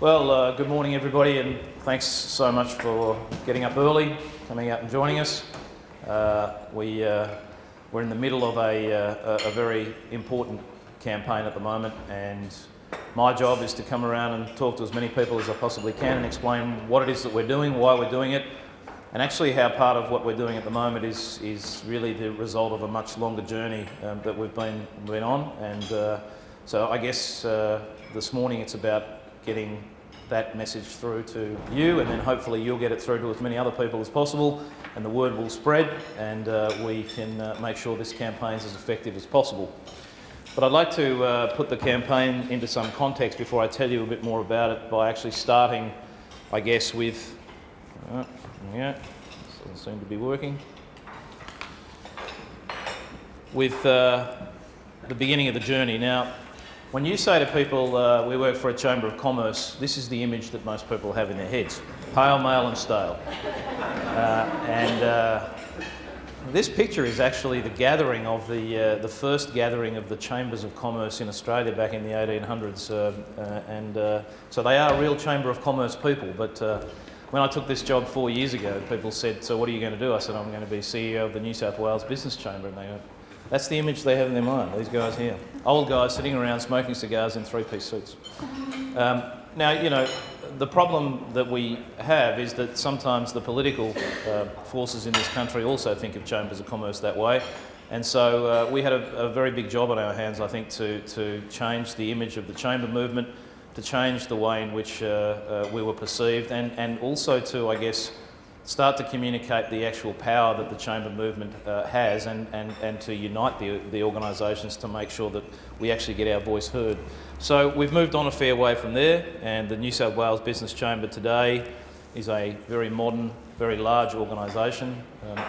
Well, uh, good morning everybody and thanks so much for getting up early, coming out and joining us. Uh, we, uh, we're in the middle of a, uh, a, very important campaign at the moment and my job is to come around and talk to as many people as I possibly can and explain what it is that we're doing, why we're doing it, and actually how part of what we're doing at the moment is, is really the result of a much longer journey um, that we've been, been on. And uh, so I guess uh, this morning it's about getting that message through to you and then hopefully you'll get it through to as many other people as possible and the word will spread and uh, we can uh, make sure this campaign is as effective as possible. But I'd like to uh, put the campaign into some context before I tell you a bit more about it by actually starting, I guess, with, uh, yeah, doesn't seem to be working, with uh, the beginning of the journey. Now, when you say to people, uh, we work for a Chamber of Commerce, this is the image that most people have in their heads. Pale, male and stale. Uh, and uh, this picture is actually the gathering of the, uh, the first gathering of the Chambers of Commerce in Australia back in the 1800s. Uh, uh, and so they are real Chamber of Commerce people. But when I took this job four years ago, people said, so what are you going to do? I said, I'm going to be CEO of the New South Wales Business Chamber. And they went, that's the image they have in their mind, these guys here. Old guys sitting around smoking cigars in three-piece suits. Um, now, you know, the problem that we have is that sometimes the political uh, forces in this country also think of chambers of commerce that way. And so uh, we had a, a, very big job on our hands, I think, to, to change the image of the chamber movement, to change the way in which uh, uh we were perceived, and, and also to, I guess, start to communicate the actual power that the chamber movement uh, has and, and, and to unite the, the organisations to make sure that we actually get our voice heard. So we've moved on a fair way from there and the New South Wales Business Chamber today is a very modern, very large organisation. Um,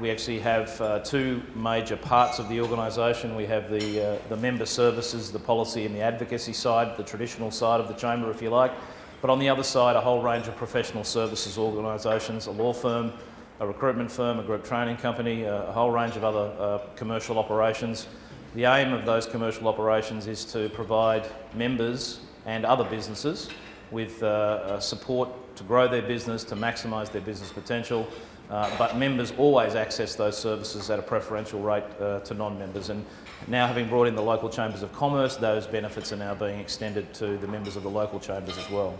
we actually have uh, two major parts of the organisation. We have the, uh, the member services, the policy and the advocacy side, the traditional side of the chamber if you like, but on the other side, a whole range of professional services organisations, a law firm, a recruitment firm, a group training company, a whole range of other uh, commercial operations. The aim of those commercial operations is to provide members and other businesses with uh, uh, support to grow their business, to maximise their business potential, uh, but members always access those services at a preferential rate uh, to non-members. And now having brought in the local chambers of commerce, those benefits are now being extended to the members of the local chambers as well.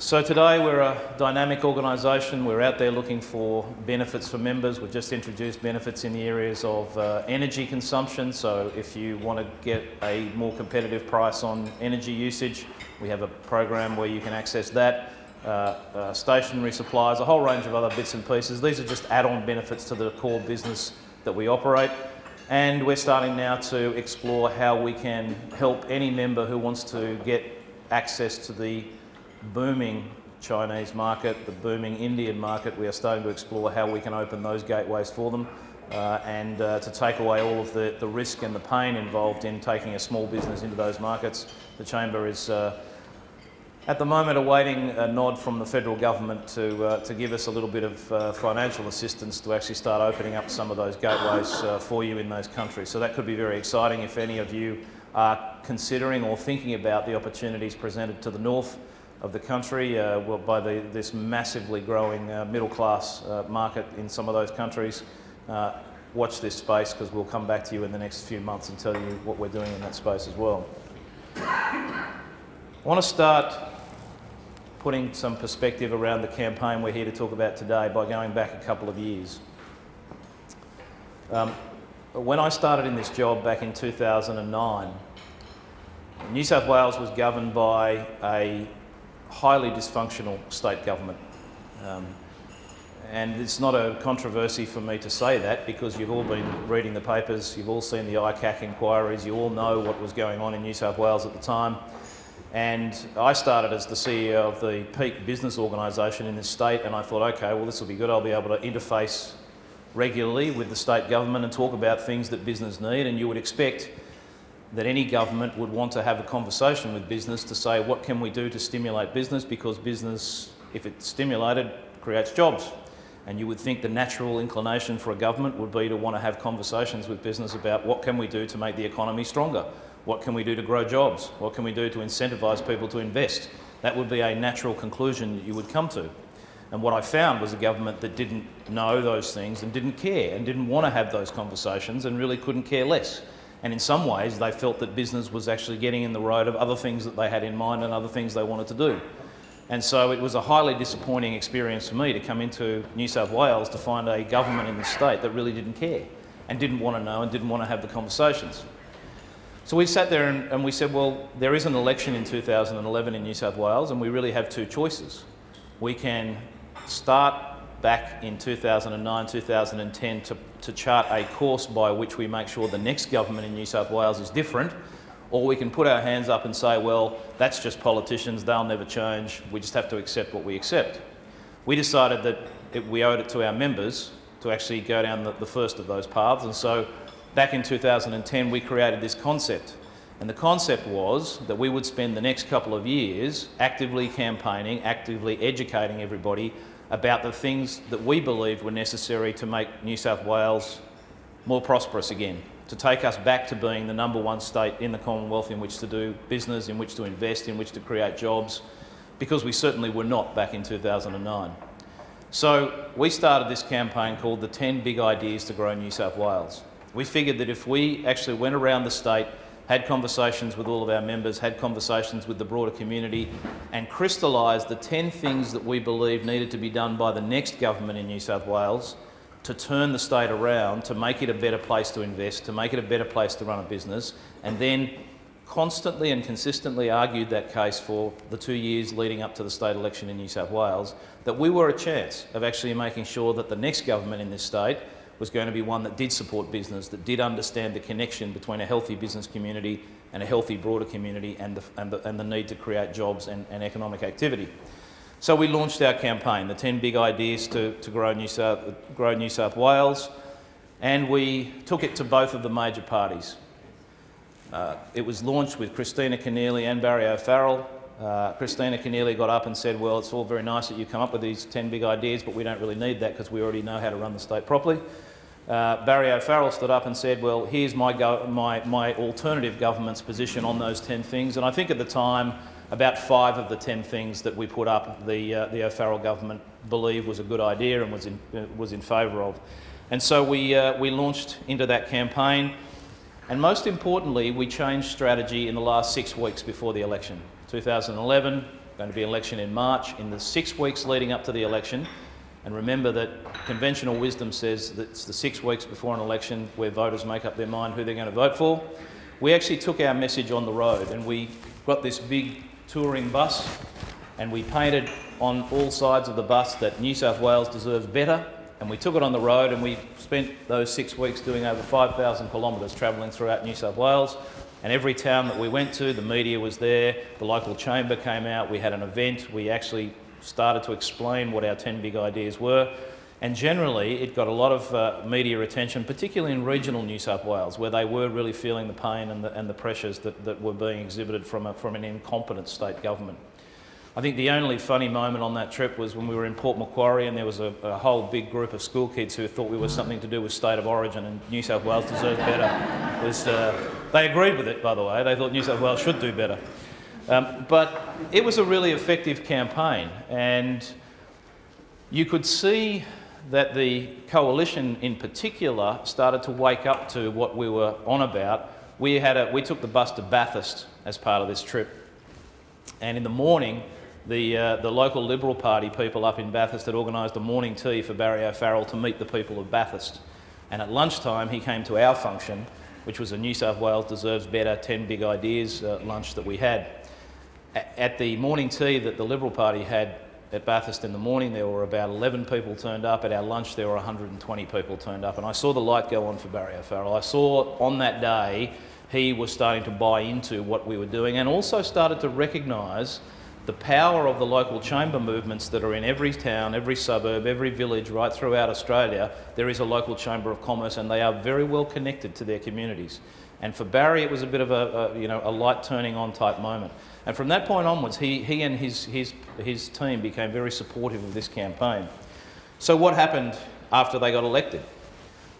So today we're a dynamic organisation. We're out there looking for benefits for members. We've just introduced benefits in the areas of uh, energy consumption. So if you want to get a more competitive price on energy usage, we have a program where you can access that. Uh, uh, stationery supplies, a whole range of other bits and pieces. These are just add-on benefits to the core business that we operate. And we're starting now to explore how we can help any member who wants to get access to the booming Chinese market, the booming Indian market. We are starting to explore how we can open those gateways for them uh, and uh, to take away all of the, the risk and the pain involved in taking a small business into those markets. The Chamber is uh, at the moment awaiting a nod from the federal government to, uh, to give us a little bit of uh, financial assistance to actually start opening up some of those gateways uh, for you in those countries. So that could be very exciting if any of you are considering or thinking about the opportunities presented to the north of the country uh, by the, this massively growing uh, middle class uh, market in some of those countries. watch this space because we'll come back to you in the next few months and tell you what we're doing in that space as well. I want to start putting some perspective around the campaign we're here to talk about today by going back a couple of years. Um, when I started in this job back in 2009, New South Wales was governed by a highly dysfunctional state government. Um, and it's not a controversy for me to say that because you've all been reading the papers, you've all seen the ICAC inquiries, you all know what was going on in New South Wales at the time. And I started as the CEO of the peak business organisation in this state and I thought, okay, well this will be good, I'll be able to interface regularly with the state government and talk about things that business need and you would expect that any government would want to have a conversation with business to say what can we do to stimulate business because business, if it's stimulated, creates jobs. And you would think the natural inclination for a government would be to want to have conversations with business about what can we do to make the economy stronger What can we do to grow jobs? What can we do to incentivise people to invest? That would be a natural conclusion that you would come to. And what I found was a government that didn't know those things and didn't care and didn't want to have those conversations and really couldn't care less. And in some ways, they felt that business was actually getting in the road of other things that they had in mind and other things they wanted to do. And so it was a highly disappointing experience for me to come into New South Wales to find a government in the state that really didn't care and didn't want to know and didn't want to have the conversations. So we sat there and, and we said, well, there is an election in 2011 in New South Wales and we really have two choices. We can start back in 2009, 2010 to, to chart a course by which we make sure the next government in New South Wales is different, or we can put our hands up and say, well, that's just politicians, they'll never change, we just have to accept what we accept. We decided that it, we owed it to our members to actually go down the, the first of those paths, and so back in 2010 we created this concept. And the concept was that we would spend the next couple of years actively campaigning, actively educating everybody about the things that we believed were necessary to make New South Wales more prosperous again, to take us back to being the number one state in the Commonwealth in which to do business, in which to invest, in which to create jobs, because we certainly were not back in 2009. So we started this campaign called the 10 Big Ideas to Grow New South Wales. We figured that if we actually went around the state had conversations with all of our members, had conversations with the broader community, and crystallised the 10 things that we believe needed to be done by the next government in New South Wales to turn the state around, to make it a better place to invest, to make it a better place to run a business, and then constantly and consistently argued that case for the two years leading up to the state election in New South Wales, that we were a chance of actually making sure that the next government in this state was going to be one that did support business, that did understand the connection between a healthy business community and a healthy broader community and the, and the, and the need to create jobs and, and economic activity. So we launched our campaign, the 10 big ideas to, to grow, New South, grow New South Wales, and we took it to both of the major parties. Uh, it was launched with Kristina Keneally and Barry O'Farrell. Uh, Kristina Keneally got up and said, well, it's all very nice that you come up with these 10 big ideas, but we don't really need that because we already know how to run the state properly. Uh, Barry O'Farrell stood up and said, well, here's my, my, my alternative government's position on those 10 things. And I think at the time, about five of the 10 things that we put up, the, uh, the O'Farrell government believed was a good idea and was in, uh, was in favour of. And so we, uh, we launched into that campaign. And most importantly, we changed strategy in the last six weeks before the election. 2011, going to be an election in March. In the six weeks leading up to the election, and remember that conventional wisdom says that it's the six weeks before an election where voters make up their mind who they're going to vote for. We actually took our message on the road and we got this big touring bus and we painted on all sides of the bus that New South Wales deserves better and we took it on the road and we spent those six weeks doing over 5,000 kilometres travelling throughout New South Wales and every town that we went to, the media was there, the local chamber came out, we had an event, we actually started to explain what our 10 big ideas were. And generally, it got a lot of uh, media attention, particularly in regional New South Wales, where they were really feeling the pain and the, and the pressures that, that were being exhibited from, a, from an incompetent state government. I think the only funny moment on that trip was when we were in Port Macquarie and there was a, a, whole big group of school kids who thought we were something to do with state of origin and New South Wales deserved better. Was, uh, they agreed with it, by the way. They thought New South Wales should do better. Um, but it was a really effective campaign, and you could see that the coalition in particular started to wake up to what we were on about. We, had a, we took the bus to Bathurst as part of this trip, and in the morning, the, uh, the local Liberal Party people up in Bathurst had organised a morning tea for Barry O'Farrell to meet the people of Bathurst. And at lunchtime, he came to our function, which was a New South Wales Deserves Better 10 Big Ideas uh, lunch that we had at the morning tea that the Liberal Party had at Bathurst in the morning, there were about 11 people turned up. At our lunch, there were 120 people turned up. And I saw the light go on for Barry O'Farrell. I saw on that day he was starting to buy into what we were doing and also started to recognise the power of the local chamber movements that are in every town, every suburb, every village right throughout Australia. There is a local chamber of commerce and they are very well connected to their communities. And for Barry, it was a bit of a, a, you know, a light turning on type moment. And from that point onwards, he, he and his, his, his team became very supportive of this campaign. So what happened after they got elected?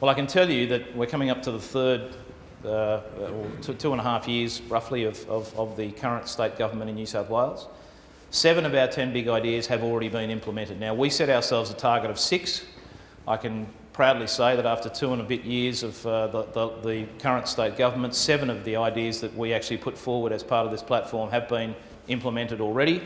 Well, I can tell you that we're coming up to the third uh, two, two and a half years roughly of, of, of the current state government in New South Wales. Seven of our 10 big ideas have already been implemented. Now, we set ourselves a target of six. I can proudly say that after two and a bit years of uh, the, the, the, current state government, seven of the ideas that we actually put forward as part of this platform have been implemented already.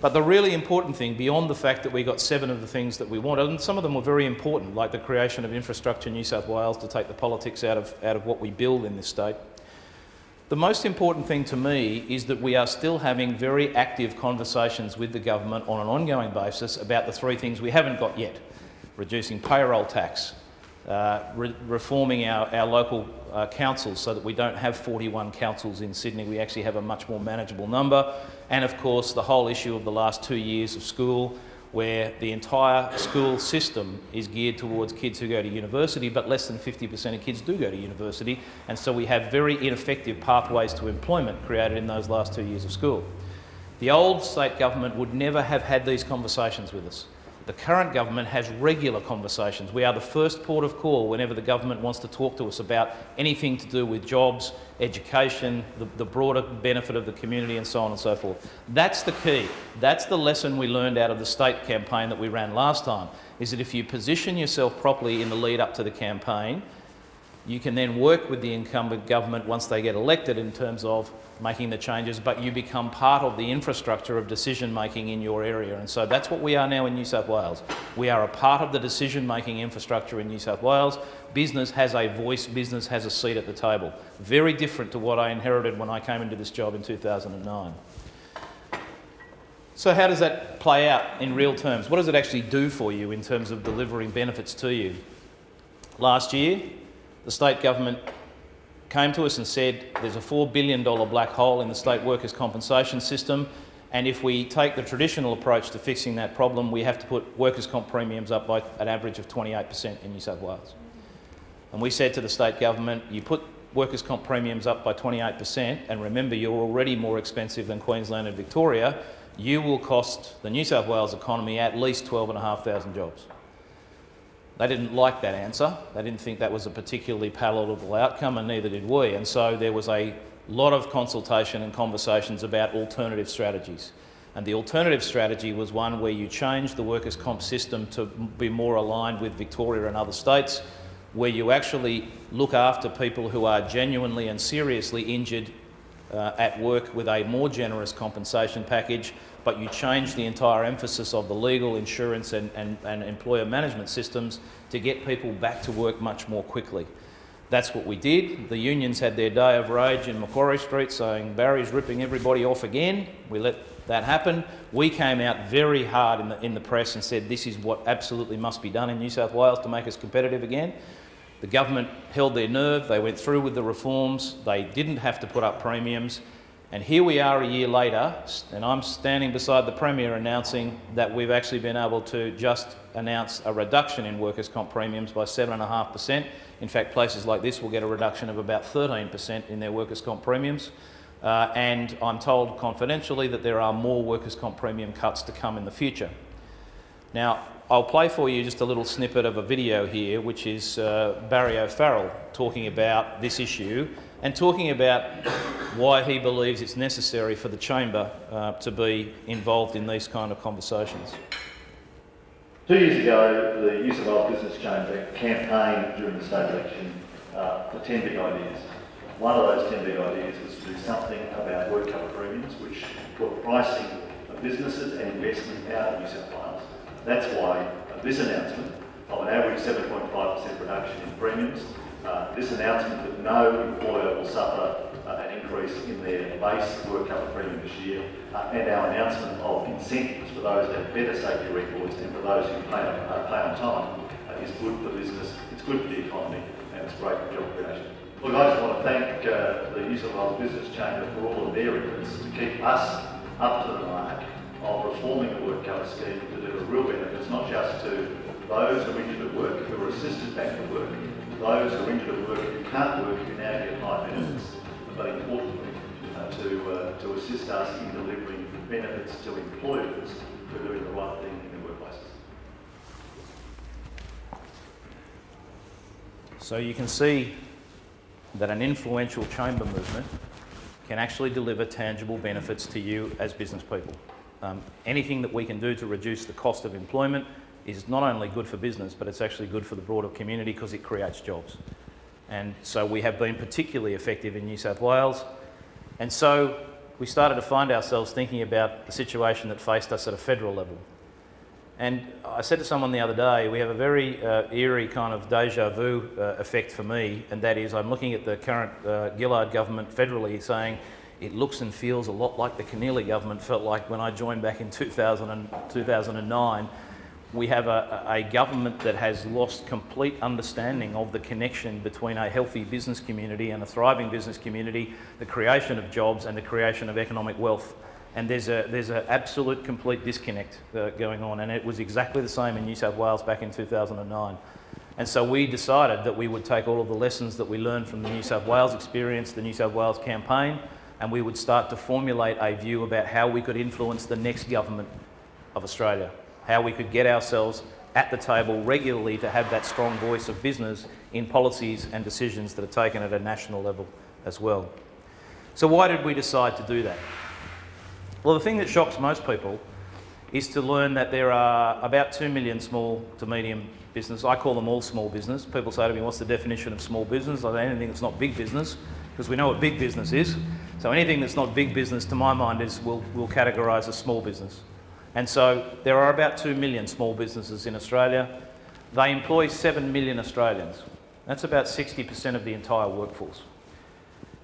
But the really important thing, beyond the fact that we got seven of the things that we wanted, and some of them were very important, like the creation of infrastructure in New South Wales to take the politics out of, out of what we build in this state. The most important thing to me is that we are still having very active conversations with the government on an ongoing basis about the three things we haven't got yet. Reducing payroll tax, uh, re reforming our, our local uh, councils so that we don't have 41 councils in Sydney, we actually have a much more manageable number. And of course, the whole issue of the last two years of school, where the entire school system is geared towards kids who go to university, but less than 50% of kids do go to university. And so we have very ineffective pathways to employment created in those last two years of school. The old state government would never have had these conversations with us. The current government has regular conversations. We are the first port of call whenever the government wants to talk to us about anything to do with jobs, education, the, the, broader benefit of the community and so on and so forth. That's the key. That's the lesson we learned out of the state campaign that we ran last time, is that if you position yourself properly in the lead up to the campaign, you can then work with the incumbent government once they get elected in terms of making the changes, but you become part of the infrastructure of decision making in your area. And so that's what we are now in New South Wales. We are a part of the decision making infrastructure in New South Wales. Business has a voice, business has a seat at the table. Very different to what I inherited when I came into this job in 2009. So how does that play out in real terms? What does it actually do for you in terms of delivering benefits to you? Last year, the state government came to us and said there's a $4 billion black hole in the state workers' compensation system and if we take the traditional approach to fixing that problem, we have to put workers' comp premiums up by an average of 28% in New South Wales. And we said to the state government, you put workers' comp premiums up by 28%, and remember you're already more expensive than Queensland and Victoria, you will cost the New South Wales economy at least 12,500 jobs. They didn't like that answer. They didn't think that was a particularly palatable outcome, and neither did we. And so there was a lot of consultation and conversations about alternative strategies. And the alternative strategy was one where you change the workers' comp system to be more aligned with Victoria and other states, where you actually look after people who are genuinely and seriously injured uh, at work with a more generous compensation package but you change the entire emphasis of the legal, insurance and, and, and employer management systems to get people back to work much more quickly. That's what we did. The unions had their day of rage in Macquarie Street saying Barry's ripping everybody off again. We let that happen. We came out very hard in the, in the press and said this is what absolutely must be done in New South Wales to make us competitive again. The government held their nerve. They went through with the reforms. They didn't have to put up premiums. And here we are a year later, and I'm standing beside the Premier announcing that we've actually been able to just announce a reduction in workers' comp premiums by 7.5%. In fact, places like this will get a reduction of about 13% in their workers' comp premiums. Uh, and I'm told confidentially that there are more workers' comp premium cuts to come in the future. Now, I'll play for you just a little snippet of a video here, which is uh, Barry O'Farrell talking about this issue and talking about why he believes it's necessary for the chamber uh, to be involved in these kind of conversations. Two years ago, the New South Wales Business Chamber campaigned during the state election uh, for 10 big ideas. One of those 10 big ideas was to do something about work cover premiums, which put pricing of businesses and investment out of New South Wales. That's why this announcement of an average 7.5% reduction in premiums uh, this announcement that no employer will suffer uh, an increase in their base work cover premium this year, uh, and our announcement of incentives for those that have better safety records and for those who pay on, uh, on time uh, is good for business, it's good for the economy, and it's great for job creation. Look, I just want to thank the New South Wales Business Chamber for all of their efforts to keep us up to the mark of reforming the work cover scheme to deliver real benefits, not just to those who injured at work, who are assisted back to work, those who are injured at work who can't work who now get high benefits, but importantly, uh, to, uh, to assist us in delivering benefits to employers for doing the right thing in their workplaces. So you can see that an influential chamber movement can actually deliver tangible benefits to you as business people. Um, anything that we can do to reduce the cost of employment is not only good for business, but it's actually good for the broader community because it creates jobs. And so we have been particularly effective in New South Wales. And so we started to find ourselves thinking about the situation that faced us at a federal level. And I said to someone the other day, we have a very uh, eerie kind of deja vu uh, effect for me, and that is I'm looking at the current uh, Gillard government federally saying it looks and feels a lot like the Keneally government felt like when I joined back in 2000 and 2009 we have a, a, government that has lost complete understanding of the connection between a healthy business community and a thriving business community, the creation of jobs and the creation of economic wealth. And there's a there's an absolute complete disconnect uh, going on, and it was exactly the same in New South Wales back in 2009. And so we decided that we would take all of the lessons that we learned from the New South Wales experience, the New South Wales campaign, and we would start to formulate a view about how we could influence the next government of Australia how we could get ourselves at the table regularly to have that strong voice of business in policies and decisions that are taken at a national level as well. So why did we decide to do that? Well, the thing that shocks most people is to learn that there are about 2 million small to medium business. I call them all small business. People say to me, what's the definition of small business? I say anything that's not big business, because we know what big business is. So anything that's not big business, to my mind, is we'll, we'll categorise as small business. And so there are about 2 million small businesses in Australia. They employ 7 million Australians. That's about 60% of the entire workforce.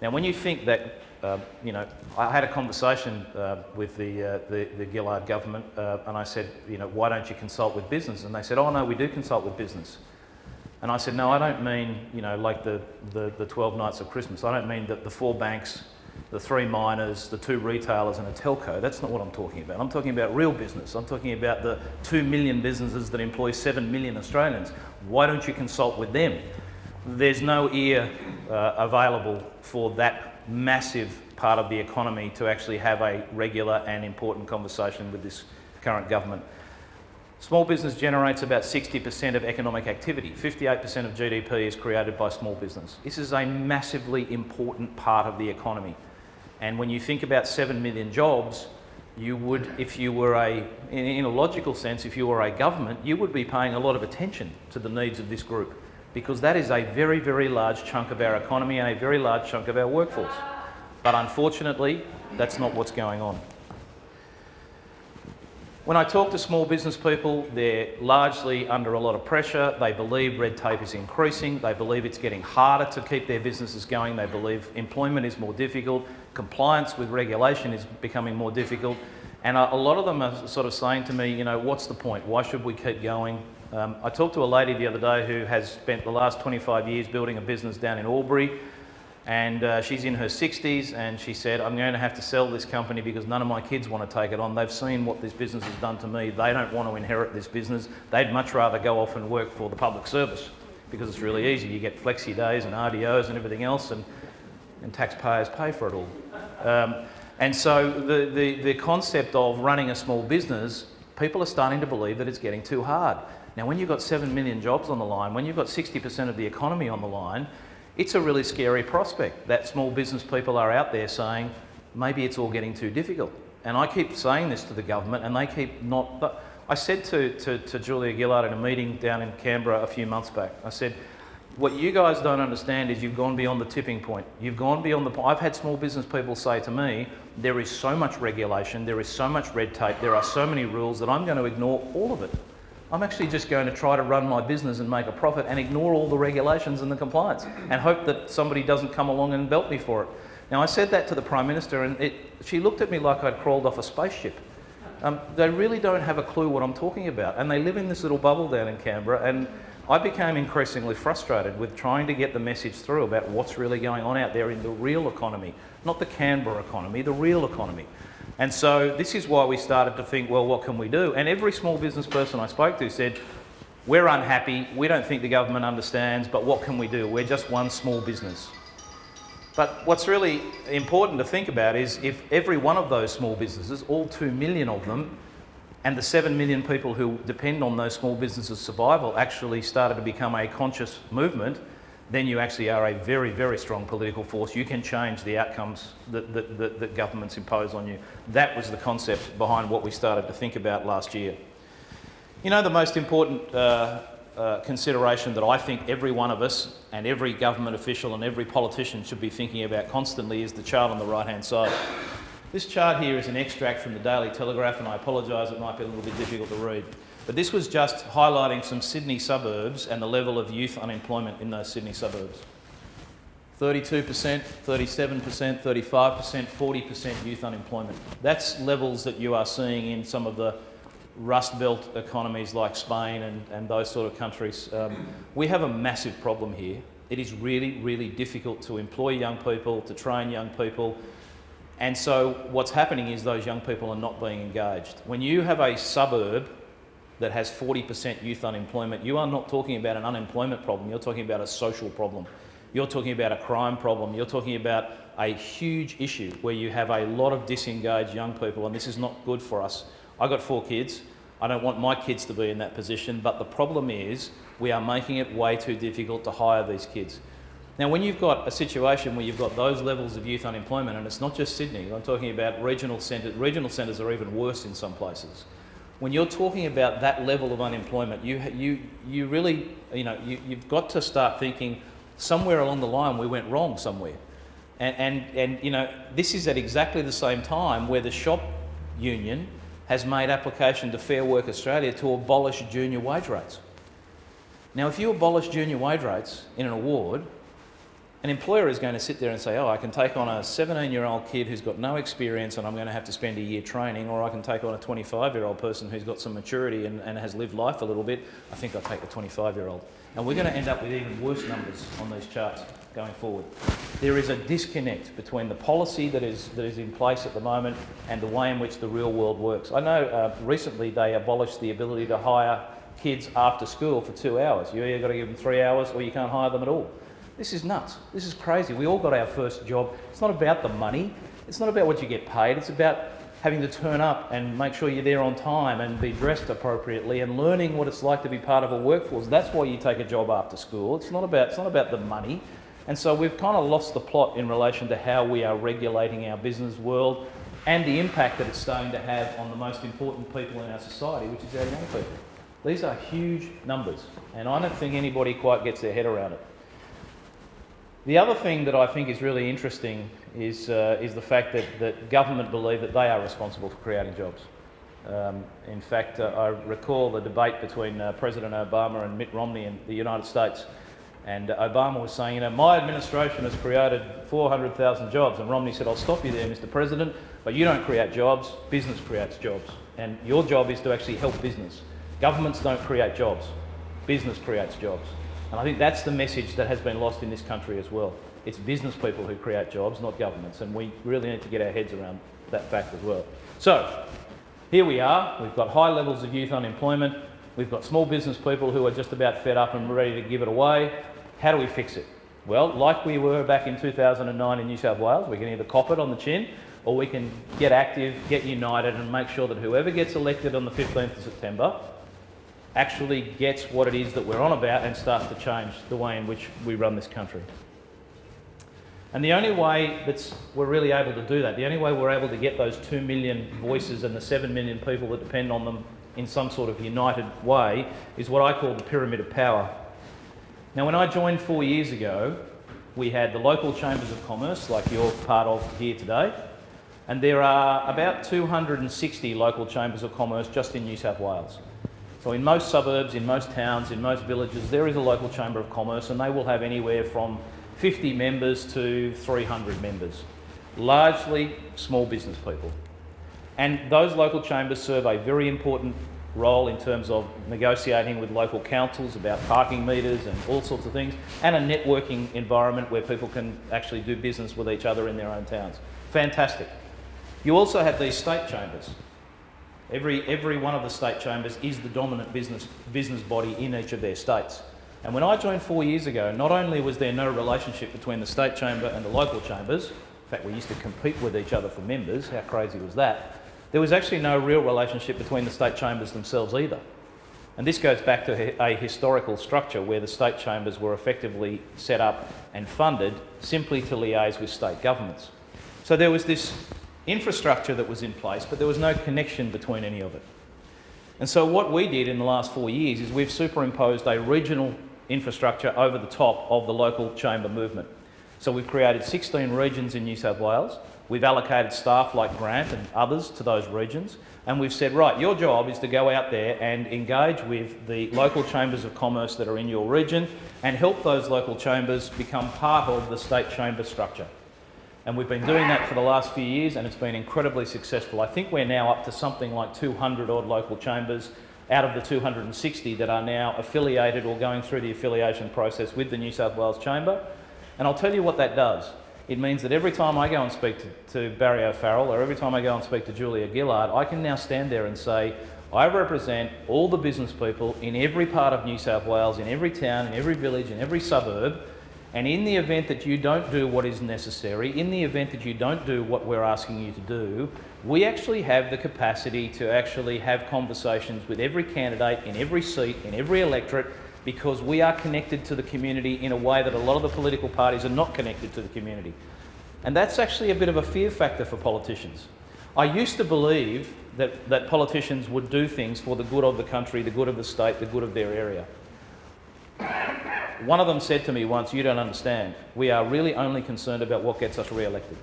Now, when you think that, uh, you know, I had a conversation uh, with the, uh, the, the, Gillard government uh, and I said, you know, why don't you consult with business? And they said, oh no, we do consult with business. And I said, no, I don't mean, you know, like the, the, the 12 nights of Christmas. I don't mean that the four banks the three miners, the two retailers and a telco. That's not what I'm talking about. I'm talking about real business. I'm talking about the two million businesses that employ seven million Australians. Why don't you consult with them? There's no ear uh, available for that massive part of the economy to actually have a regular and important conversation with this current government. Small business generates about 60% of economic activity. 58% of GDP is created by small business. This is a massively important part of the economy. And when you think about 7 million jobs, you would, if you were a, in, in, a logical sense, if you were a government, you would be paying a lot of attention to the needs of this group because that is a very, very large chunk of our economy and a very large chunk of our workforce. But unfortunately, that's not what's going on. When I talk to small business people, they're largely under a lot of pressure. They believe red tape is increasing. They believe it's getting harder to keep their businesses going. They believe employment is more difficult. Compliance with regulation is becoming more difficult. And a, lot of them are sort of saying to me, you know, what's the point? Why should we keep going? Um, I talked to a lady the other day who has spent the last 25 years building a business down in Albury and uh, she's in her 60s and she said, I'm going to have to sell this company because none of my kids want to take it on. They've seen what this business has done to me. They don't want to inherit this business. They'd much rather go off and work for the public service because it's really easy. You get flexi days and RDOs and everything else and, and taxpayers pay for it all. Um, and so the, the, the concept of running a small business, people are starting to believe that it's getting too hard. Now, when you've got 7 million jobs on the line, when you've got 60% of the economy on the line, it's a really scary prospect that small business people are out there saying, maybe it's all getting too difficult. And I keep saying this to the government and they keep not, but I said to, to, to Julia Gillard in a meeting down in Canberra a few months back, I said, what you guys don't understand is you've gone beyond the tipping point. You've gone beyond the point. I've had small business people say to me, there is so much regulation, there is so much red tape, there are so many rules that I'm going to ignore all of it. I'm actually just going to try to run my business and make a profit and ignore all the regulations and the compliance and hope that somebody doesn't come along and belt me for it. Now, I said that to the Prime Minister and it, she looked at me like I'd crawled off a spaceship. Um, they really don't have a clue what I'm talking about and they live in this little bubble down in Canberra and I became increasingly frustrated with trying to get the message through about what's really going on out there in the real economy, not the Canberra economy, the real economy. And so this is why we started to think, well, what can we do? And every small business person I spoke to said, we're unhappy, we don't think the government understands, but what can we do? We're just one small business. But what's really important to think about is if every one of those small businesses, all two million of them, and the seven million people who depend on those small businesses' survival actually started to become a conscious movement, then you actually are a very, very strong political force. You can change the outcomes that, that, that, that governments impose on you. That was the concept behind what we started to think about last year. You know, the most important uh, uh, consideration that I think every one of us and every government official and every politician should be thinking about constantly is the chart on the right-hand side. This chart here is an extract from the Daily Telegraph, and I apologise, it might be a little bit difficult to read. But this was just highlighting some Sydney suburbs and the level of youth unemployment in those Sydney suburbs. 32%, 37%, 35%, 40% youth unemployment. That's levels that you are seeing in some of the Rust Belt economies like Spain and, and those sort of countries. Um, we have a massive problem here. It is really, really difficult to employ young people, to train young people, and so what's happening is those young people are not being engaged. When you have a suburb that has 40% youth unemployment, you are not talking about an unemployment problem, you're talking about a social problem. You're talking about a crime problem, you're talking about a huge issue where you have a lot of disengaged young people and this is not good for us. I've got four kids. I don't want my kids to be in that position, but the problem is we are making it way too difficult to hire these kids. Now, when you've got a situation where you've got those levels of youth unemployment, and it's not just Sydney, I'm talking about regional centres, regional centres are even worse in some places. When you're talking about that level of unemployment, you, you, you really, you know, you, you've got to start thinking somewhere along the line we went wrong somewhere. And, and, and, you know, this is at exactly the same time where the shop union has made application to Fair Work Australia to abolish junior wage rates. Now, if you abolish junior wage rates in an award, an employer is going to sit there and say, oh, I can take on a 17-year-old kid who's got no experience and I'm going to have to spend a year training, or I can take on a 25-year-old person who's got some maturity and, and has lived life a little bit. I think I'll take the 25-year-old. And we're going to end up with even worse numbers on these charts going forward. There is a disconnect between the policy that is, that is in place at the moment and the way in which the real world works. I know uh, recently they abolished the ability to hire kids after school for two hours. You either got to give them three hours or you can't hire them at all. This is nuts. This is crazy. We all got our first job. It's not about the money. It's not about what you get paid. It's about having to turn up and make sure you're there on time and be dressed appropriately and learning what it's like to be part of a workforce. That's why you take a job after school. It's not about, it's not about the money. And so we've kind of lost the plot in relation to how we are regulating our business world and the impact that it's starting to have on the most important people in our society, which is our young people. These are huge numbers, and I don't think anybody quite gets their head around it. The other thing that I think is really interesting is, uh, is the fact that, that government believe that they are responsible for creating jobs. Um, in fact, uh, I recall the debate between uh, President Obama and Mitt Romney in the United States. And Obama was saying, you know, my administration has created 400,000 jobs. And Romney said, I'll stop you there, Mr. President, but you don't create jobs, business creates jobs. And your job is to actually help business. Governments don't create jobs, business creates jobs. And I think that's the message that has been lost in this country as well. It's business people who create jobs, not governments, and we really need to get our heads around that fact as well. So, here we are. We've got high levels of youth unemployment. We've got small business people who are just about fed up and ready to give it away. How do we fix it? Well, like we were back in 2009 in New South Wales, we can either cop it on the chin or we can get active, get united and make sure that whoever gets elected on the 15th of September actually gets what it is that we're on about and starts to change the way in which we run this country. And the only way that we're really able to do that, the only way we're able to get those 2 million voices and the 7 million people that depend on them in some sort of united way, is what I call the pyramid of power. Now, when I joined four years ago, we had the local chambers of commerce, like you're part of here today, and there are about 260 local chambers of commerce just in New South Wales. So in most suburbs, in most towns, in most villages, there is a local chamber of commerce and they will have anywhere from 50 members to 300 members, largely small business people. And those local chambers serve a very important role in terms of negotiating with local councils about parking meters and all sorts of things, and a networking environment where people can actually do business with each other in their own towns. Fantastic. You also have these state chambers. Every, every one of the state chambers is the dominant business, business body in each of their states. And when I joined four years ago, not only was there no relationship between the state chamber and the local chambers, in fact we used to compete with each other for members, how crazy was that? There was actually no real relationship between the state chambers themselves either. And this goes back to a historical structure where the state chambers were effectively set up and funded simply to liaise with state governments. So there was this infrastructure that was in place, but there was no connection between any of it. And so what we did in the last four years is we've superimposed a regional infrastructure over the top of the local chamber movement. So we've created 16 regions in New South Wales. We've allocated staff like Grant and others to those regions. And we've said, right, your job is to go out there and engage with the local chambers of commerce that are in your region and help those local chambers become part of the state chamber structure. And we've been doing that for the last few years and it's been incredibly successful. I think we're now up to something like 200 odd local chambers out of the 260 that are now affiliated or going through the affiliation process with the New South Wales Chamber. And I'll tell you what that does. It means that every time I go and speak to, to Barry O'Farrell or every time I go and speak to Julia Gillard, I can now stand there and say, I represent all the business people in every part of New South Wales, in every town, in every village, in every suburb. And in the event that you don't do what is necessary, in the event that you don't do what we're asking you to do, we actually have the capacity to actually have conversations with every candidate in every seat, in every electorate, because we are connected to the community in a way that a lot of the political parties are not connected to the community. And that's actually a bit of a fear factor for politicians. I used to believe that, that politicians would do things for the good of the country, the good of the state, the good of their area. One of them said to me once, You don't understand. We are really only concerned about what gets us re elected.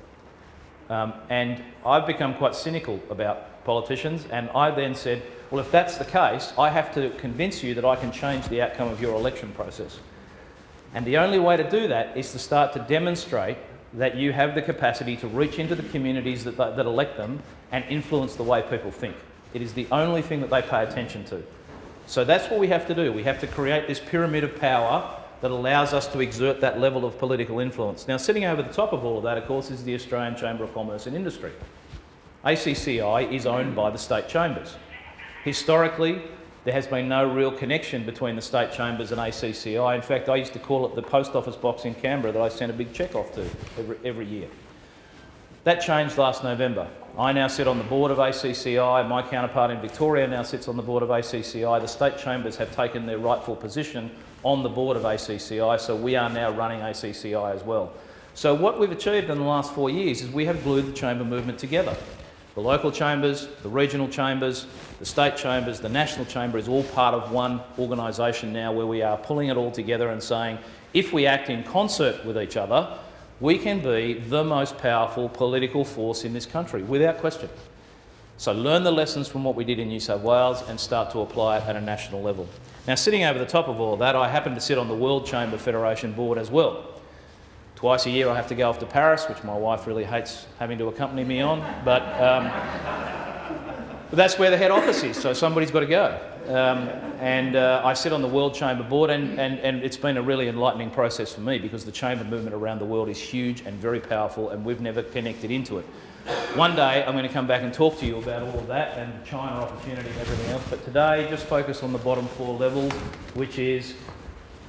Um, and I've become quite cynical about politicians, and I then said, Well, if that's the case, I have to convince you that I can change the outcome of your election process. And the only way to do that is to start to demonstrate that you have the capacity to reach into the communities that, that elect them and influence the way people think. It is the only thing that they pay attention to. So that's what we have to do. We have to create this pyramid of power that allows us to exert that level of political influence. Now, sitting over the top of all of that, of course, is the Australian Chamber of Commerce and Industry. ACCI is owned by the state chambers. Historically, there has been no real connection between the state chambers and ACCI. In fact, I used to call it the post office box in Canberra that I sent a big cheque off to every, every year. That changed last November. I now sit on the board of ACCI. My counterpart in Victoria now sits on the board of ACCI. The state chambers have taken their rightful position on the board of ACCI, so we are now running ACCI as well. So what we've achieved in the last four years is we have glued the chamber movement together. The local chambers, the regional chambers, the state chambers, the national chamber is all part of one organisation now where we are pulling it all together and saying if we act in concert with each other, we can be the most powerful political force in this country, without question. So learn the lessons from what we did in New South Wales and start to apply it at a national level. Now, sitting over the top of all that, I happen to sit on the World Chamber Federation board as well. Twice a year I have to go off to Paris, which my wife really hates having to accompany me on, but, um, but that's where the head office is, so somebody's got to go. Um, and uh, I sit on the World Chamber Board, and, and, and it's been a really enlightening process for me because the chamber movement around the world is huge and very powerful, and we've never connected into it. One day I'm going to come back and talk to you about all of that and China opportunity and everything else, but today just focus on the bottom four levels, which is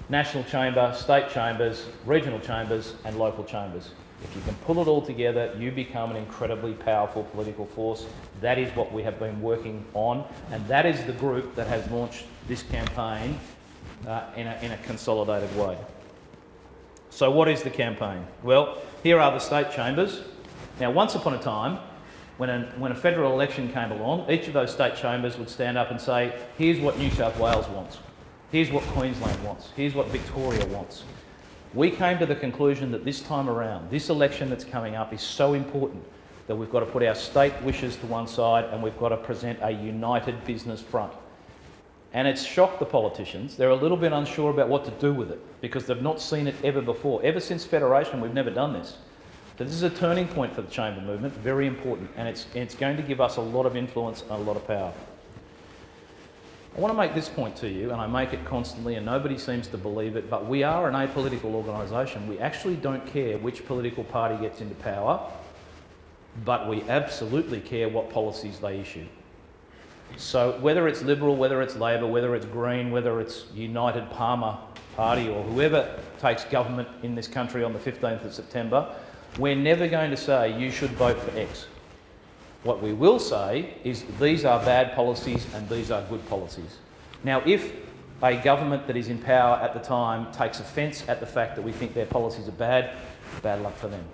national chamber, state chambers, regional chambers, and local chambers. If you can pull it all together, you become an incredibly powerful political force. That is what we have been working on, and that is the group that has launched this campaign uh, in, a, in a consolidated way. So, what is the campaign? Well, here are the state chambers. Now, once upon a time, when a, when a federal election came along, each of those state chambers would stand up and say, here's what New South Wales wants, here's what Queensland wants, here's what Victoria wants. We came to the conclusion that this time around, this election that's coming up is so important that we've got to put our state wishes to one side and we've got to present a united business front. And it's shocked the politicians. They're a little bit unsure about what to do with it because they've not seen it ever before. Ever since Federation, we've never done this. So this is a turning point for the chamber movement, very important, and it's, it's going to give us a lot of influence and a lot of power. I want to make this point to you, and I make it constantly, and nobody seems to believe it, but we are an apolitical organisation. We actually don't care which political party gets into power, but we absolutely care what policies they issue. So whether it's Liberal, whether it's Labor, whether it's Green, whether it's United Palmer Party, or whoever takes government in this country on the 15th of September, we're never going to say you should vote for X. What we will say is these are bad policies and these are good policies. Now, if a government that is in power at the time takes offence at the fact that we think their policies are bad, bad luck for them.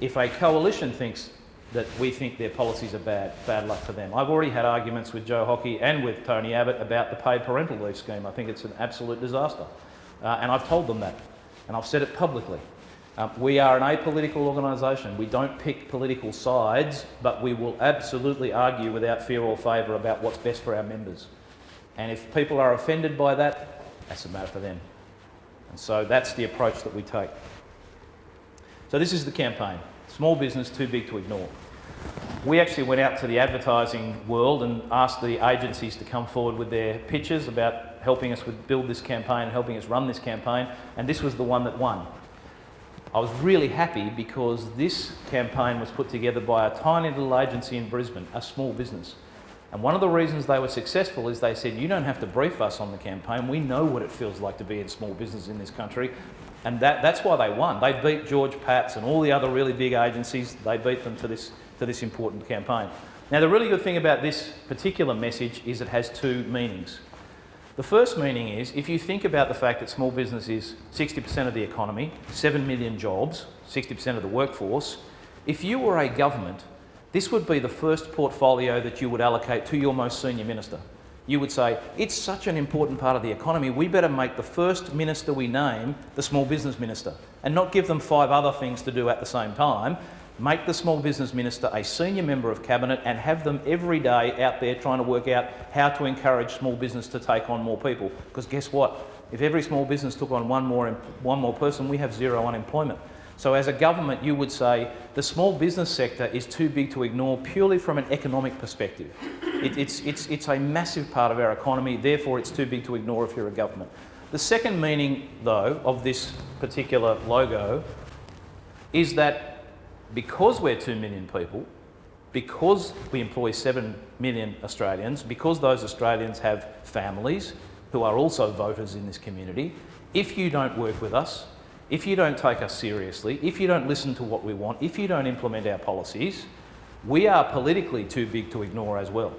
If a coalition thinks that we think their policies are bad, bad luck for them. I've already had arguments with Joe Hockey and with Tony Abbott about the paid parental leave scheme. I think it's an absolute disaster. Uh, and I've told them that, and I've said it publicly. Um, we are an apolitical organisation. We don't pick political sides, but we will absolutely argue without fear or favour about what's best for our members. And if people are offended by that, that's a matter for them. And so that's the approach that we take. So this is the campaign. Small business too big to ignore. We actually went out to the advertising world and asked the agencies to come forward with their pitches about helping us with build this campaign, helping us run this campaign, and this was the one that won. I was really happy because this campaign was put together by a tiny little agency in Brisbane, a small business. And one of the reasons they were successful is they said, you don't have to brief us on the campaign. We know what it feels like to be in small business in this country. And that, that's why they won. They beat George Pat's and all the other really big agencies. They beat them to this, to this important campaign. Now, the really good thing about this particular message is it has two meanings. The first meaning is if you think about the fact that small business is 60% of the economy, 7 million jobs, 60% of the workforce, if you were a government, this would be the first portfolio that you would allocate to your most senior minister. You would say, it's such an important part of the economy, we better make the first minister we name the small business minister and not give them five other things to do at the same time make the small business minister a senior member of cabinet and have them every day out there trying to work out how to encourage small business to take on more people. Because guess what? If every small business took on one more, one more person, we have zero unemployment. So as a government, you would say the small business sector is too big to ignore purely from an economic perspective. It, it's, it's, it's a massive part of our economy, therefore it's too big to ignore if you're a government. The second meaning, though, of this particular logo is that because we're 2 million people, because we employ 7 million Australians, because those Australians have families who are also voters in this community, if you don't work with us, if you don't take us seriously, if you don't listen to what we want, if you don't implement our policies, we are politically too big to ignore as well.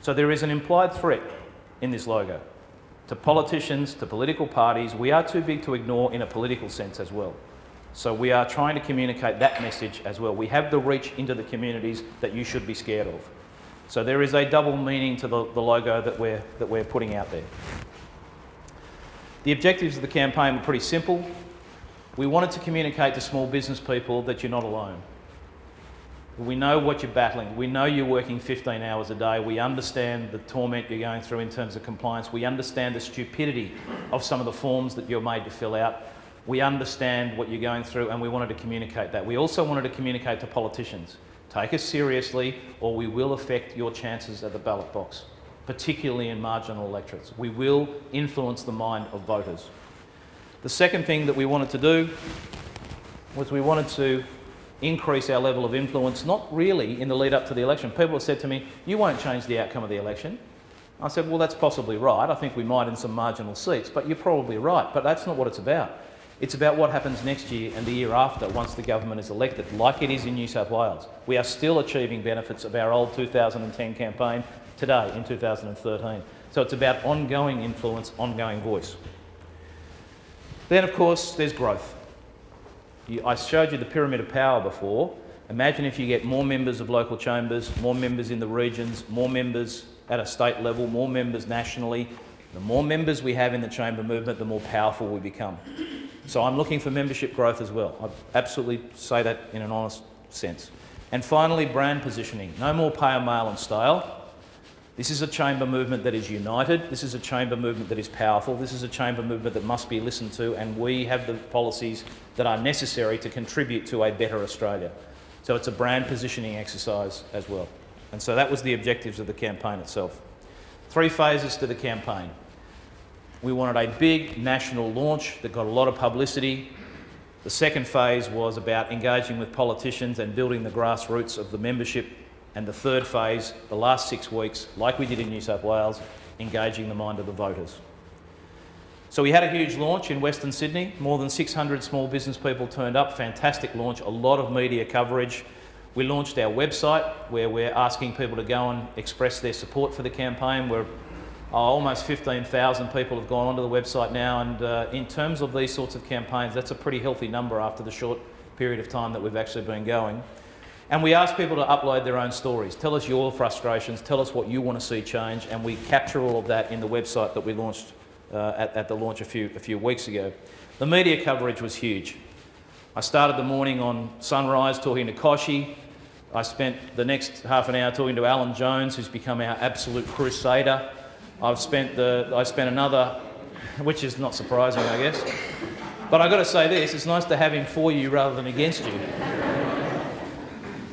So there is an implied threat in this logo. To politicians, to political parties, we are too big to ignore in a political sense as well. So we are trying to communicate that message as well. We have the reach into the communities that you should be scared of. So there is a double meaning to the, the logo that we're, that we're putting out there. The objectives of the campaign were pretty simple. We wanted to communicate to small business people that you're not alone. We know what you're battling. We know you're working 15 hours a day. We understand the torment you're going through in terms of compliance. We understand the stupidity of some of the forms that you're made to fill out we understand what you're going through and we wanted to communicate that. We also wanted to communicate to politicians. Take us seriously or we will affect your chances at the ballot box, particularly in marginal electorates. We will influence the mind of voters. The second thing that we wanted to do was we wanted to increase our level of influence, not really in the lead up to the election. People have said to me, you won't change the outcome of the election. I said, well, that's possibly right. I think we might in some marginal seats, but you're probably right. But that's not what it's about. It's about what happens next year and the year after once the government is elected, like it is in New South Wales. We are still achieving benefits of our old 2010 campaign today in 2013. So it's about ongoing influence, ongoing voice. Then, of course, there's growth. I showed you the pyramid of power before. Imagine if you get more members of local chambers, more members in the regions, more members at a state level, more members nationally. The more members we have in the chamber movement, the more powerful we become. So I'm looking for membership growth as well. I absolutely say that in an honest sense. And finally, brand positioning. No more pale, male and stale. This is a chamber movement that is united. This is a chamber movement that is powerful. This is a chamber movement that must be listened to, and we have the policies that are necessary to contribute to a better Australia. So it's a brand positioning exercise as well. And so that was the objectives of the campaign itself. Three phases to the campaign. We wanted a big national launch that got a lot of publicity. The second phase was about engaging with politicians and building the grassroots of the membership. And the third phase, the last six weeks, like we did in New South Wales, engaging the mind of the voters. So we had a huge launch in Western Sydney. More than 600 small business people turned up. Fantastic launch, a lot of media coverage. We launched our website where we're asking people to go and express their support for the campaign. We're almost 15,000 people have gone onto the website now, and uh, in terms of these sorts of campaigns, that's a pretty healthy number after the short period of time that we've actually been going. And we ask people to upload their own stories. Tell us your frustrations, tell us what you want to see change, and we capture all of that in the website that we launched uh, at, at the launch a few, a few weeks ago. The media coverage was huge. I started the morning on Sunrise talking to Kochie. I spent the next half an hour talking to Alan Jones, who's become our absolute crusader I've spent, the, I spent another, which is not surprising, I guess. But I've got to say this, it's nice to have him for you rather than against you.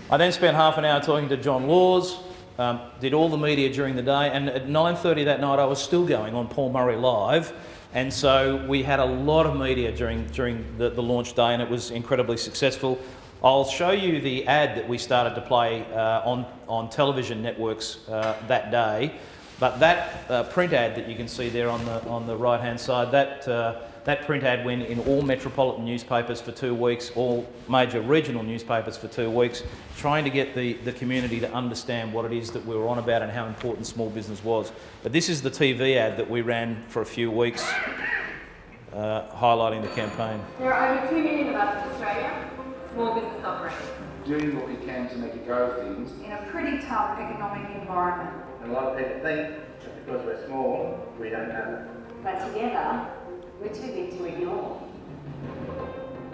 I then spent half an hour talking to John Laws, um, did all the media during the day, and at 9.30 that night I was still going on Paul Murray Live, and so we had a lot of media during, during the, the launch day and it was incredibly successful. I'll show you the ad that we started to play uh, on, on television networks uh, that day. But that uh, print ad that you can see there on the, on the right-hand side, that, uh, that print ad went in all metropolitan newspapers for two weeks, all major regional newspapers for two weeks, trying to get the, the community to understand what it is that we were on about and how important small business was. But this is the TV ad that we ran for a few weeks, uh, highlighting the campaign. There are over 2 million of us in Australia, small business operators. Doing what we can to make a go of things. In a pretty tough economic environment. And a lot of people think that because we're small, we don't have it. But together, we're too big to ignore.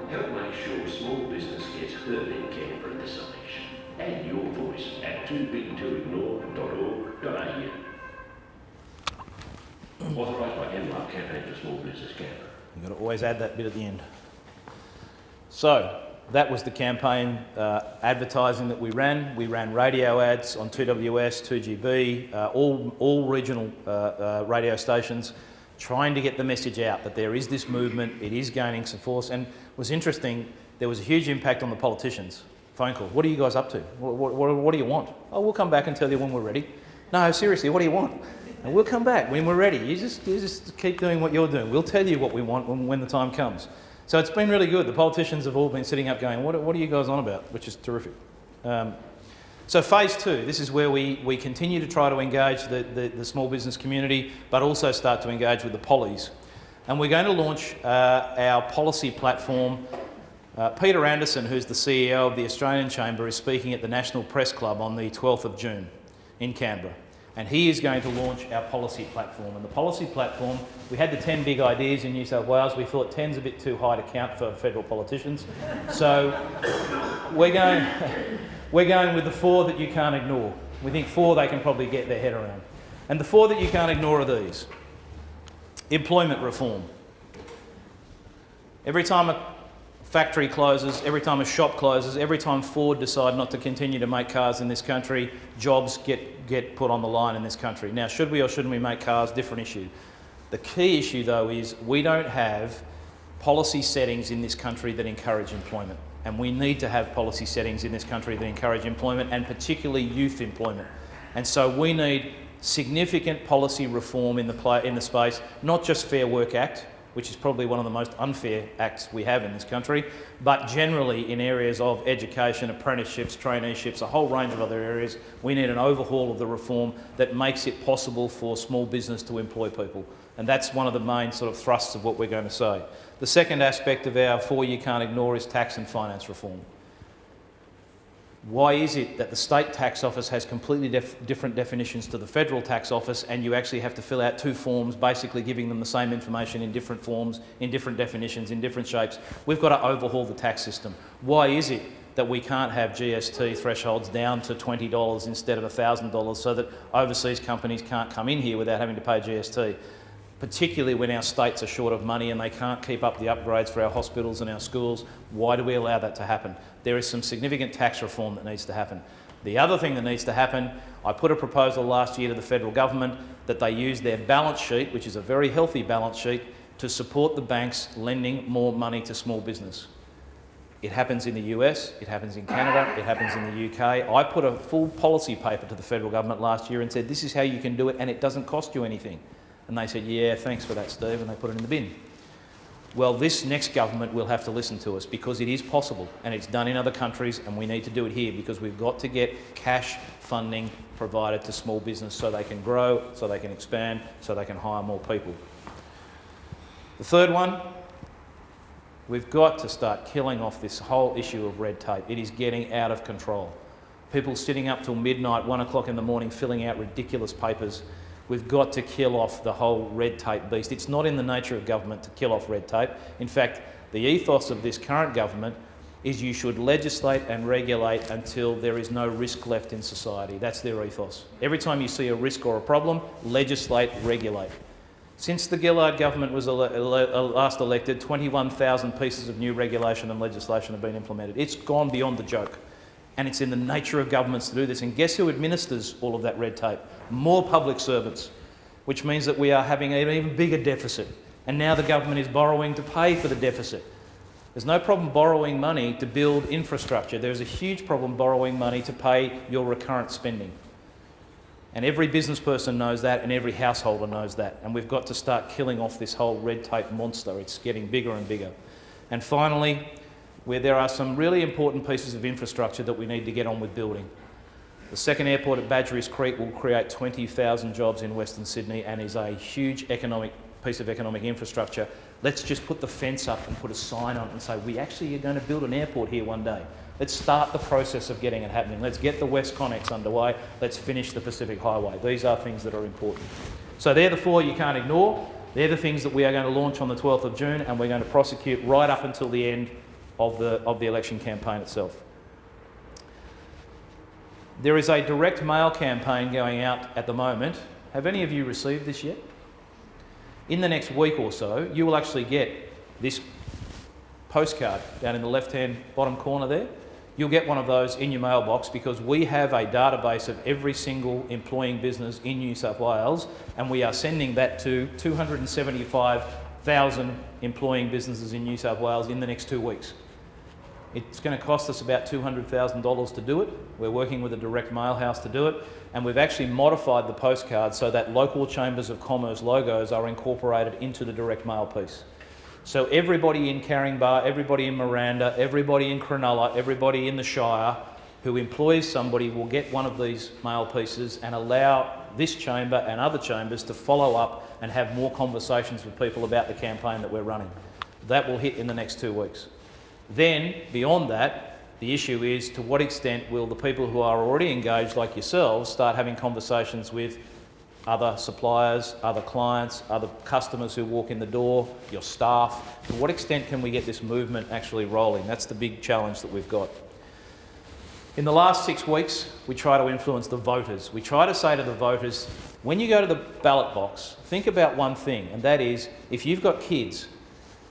Help make sure small business gets heard in Canberra this election. Add your voice at toobigtoignore.org.au. Authorised by NLAR Campaign for Small Business Canberra. You've got to always add that bit at the end. So, that was the campaign uh, advertising that we ran. We ran radio ads on 2WS, 2GB, uh, all, all regional uh, uh, radio stations, trying to get the message out that there is this movement, it is gaining some force. And was interesting, there was a huge impact on the politicians. Phone calls, what are you guys up to? What, what, what do you want? Oh, we'll come back and tell you when we're ready. No, seriously, what do you want? And we'll come back when we're ready. You just, you just keep doing what you're doing. We'll tell you what we want when, when the time comes. So it's been really good. The politicians have all been sitting up going, what, what are you guys on about? Which is terrific. Um, so phase two, this is where we, we continue to try to engage the, the, the, small business community, but also start to engage with the pollies. And we're going to launch uh, our policy platform. Uh, Peter Anderson, who's the CEO of the Australian Chamber, is speaking at the National Press Club on the 12th of June in Canberra and he is going to launch our policy platform. And the policy platform, we had the 10 big ideas in New South Wales. We thought 10's a bit too high to count for federal politicians. So we're going, we're going with the four that you can't ignore. We think four they can probably get their head around. And the four that you can't ignore are these. Employment reform. Every time a factory closes, every time a shop closes, every time Ford decide not to continue to make cars in this country, jobs get, get put on the line in this country. Now, should we or shouldn't we make cars? Different issue. The key issue, though, is we don't have policy settings in this country that encourage employment. And we need to have policy settings in this country that encourage employment, and particularly youth employment. And so we need significant policy reform in the, in the space, not just Fair Work Act, which is probably one of the most unfair acts we have in this country, but generally in areas of education, apprenticeships, traineeships, a whole range of other areas, we need an overhaul of the reform that makes it possible for small business to employ people. And that's one of the main sort of thrusts of what we're going to say. The second aspect of our four you can't ignore is tax and finance reform. Why is it that the state tax office has completely def different definitions to the federal tax office and you actually have to fill out two forms basically giving them the same information in different forms, in different definitions, in different shapes? We've got to overhaul the tax system. Why is it that we can't have GST thresholds down to $20 instead of $1,000 so that overseas companies can't come in here without having to pay GST? particularly when our states are short of money and they can't keep up the upgrades for our hospitals and our schools. Why do we allow that to happen? There is some significant tax reform that needs to happen. The other thing that needs to happen, I put a proposal last year to the federal government that they use their balance sheet, which is a very healthy balance sheet, to support the banks lending more money to small business. It happens in the US, it happens in Canada, it happens in the UK. I put a full policy paper to the federal government last year and said, this is how you can do it and it doesn't cost you anything. And they said, yeah, thanks for that, Steve, and they put it in the bin. Well, this next government will have to listen to us because it is possible and it's done in other countries and we need to do it here because we've got to get cash funding provided to small business so they can grow, so they can expand, so they can hire more people. The third one, we've got to start killing off this whole issue of red tape. It is getting out of control. People sitting up till midnight, one o'clock in the morning, filling out ridiculous papers. We've got to kill off the whole red tape beast. It's not in the nature of government to kill off red tape. In fact, the ethos of this current government is you should legislate and regulate until there is no risk left in society. That's their ethos. Every time you see a risk or a problem, legislate, regulate. Since the Gillard government was ele uh, last elected, 21,000 pieces of new regulation and legislation have been implemented. It's gone beyond the joke. And it's in the nature of governments to do this. And guess who administers all of that red tape? More public servants, which means that we are having an even bigger deficit. And now the government is borrowing to pay for the deficit. There's no problem borrowing money to build infrastructure. There's a huge problem borrowing money to pay your recurrent spending. And every business person knows that, and every householder knows that. And we've got to start killing off this whole red tape monster. It's getting bigger and bigger. And finally, where there are some really important pieces of infrastructure that we need to get on with building. The second airport at Badgerys Creek will create 20,000 jobs in Western Sydney and is a huge economic piece of economic infrastructure. Let's just put the fence up and put a sign on it and say, we actually are going to build an airport here one day. Let's start the process of getting it happening. Let's get the WestConnex underway. Let's finish the Pacific Highway. These are things that are important. So they're the four you can't ignore. They're the things that we are going to launch on the 12th of June and we're going to prosecute right up until the end of the, of the election campaign itself. There is a direct mail campaign going out at the moment. Have any of you received this yet? In the next week or so, you will actually get this postcard down in the left-hand bottom corner there. You'll get one of those in your mailbox because we have a database of every single employing business in New South Wales and we are sending that to 275,000 employing businesses in New South Wales in the next two weeks. It's going to cost us about $200,000 to do it. We're working with a direct mail house to do it. And we've actually modified the postcard so that local chambers of commerce logos are incorporated into the direct mail piece. So everybody in Caringbah, everybody in Miranda, everybody in Cronulla, everybody in the Shire who employs somebody will get one of these mail pieces and allow this chamber and other chambers to follow up and have more conversations with people about the campaign that we're running. That will hit in the next two weeks. Then, beyond that, the issue is to what extent will the people who are already engaged, like yourselves, start having conversations with other suppliers, other clients, other customers who walk in the door, your staff. To what extent can we get this movement actually rolling? That's the big challenge that we've got. In the last six weeks, we try to influence the voters. We try to say to the voters, when you go to the ballot box, think about one thing, and that is if you've got kids,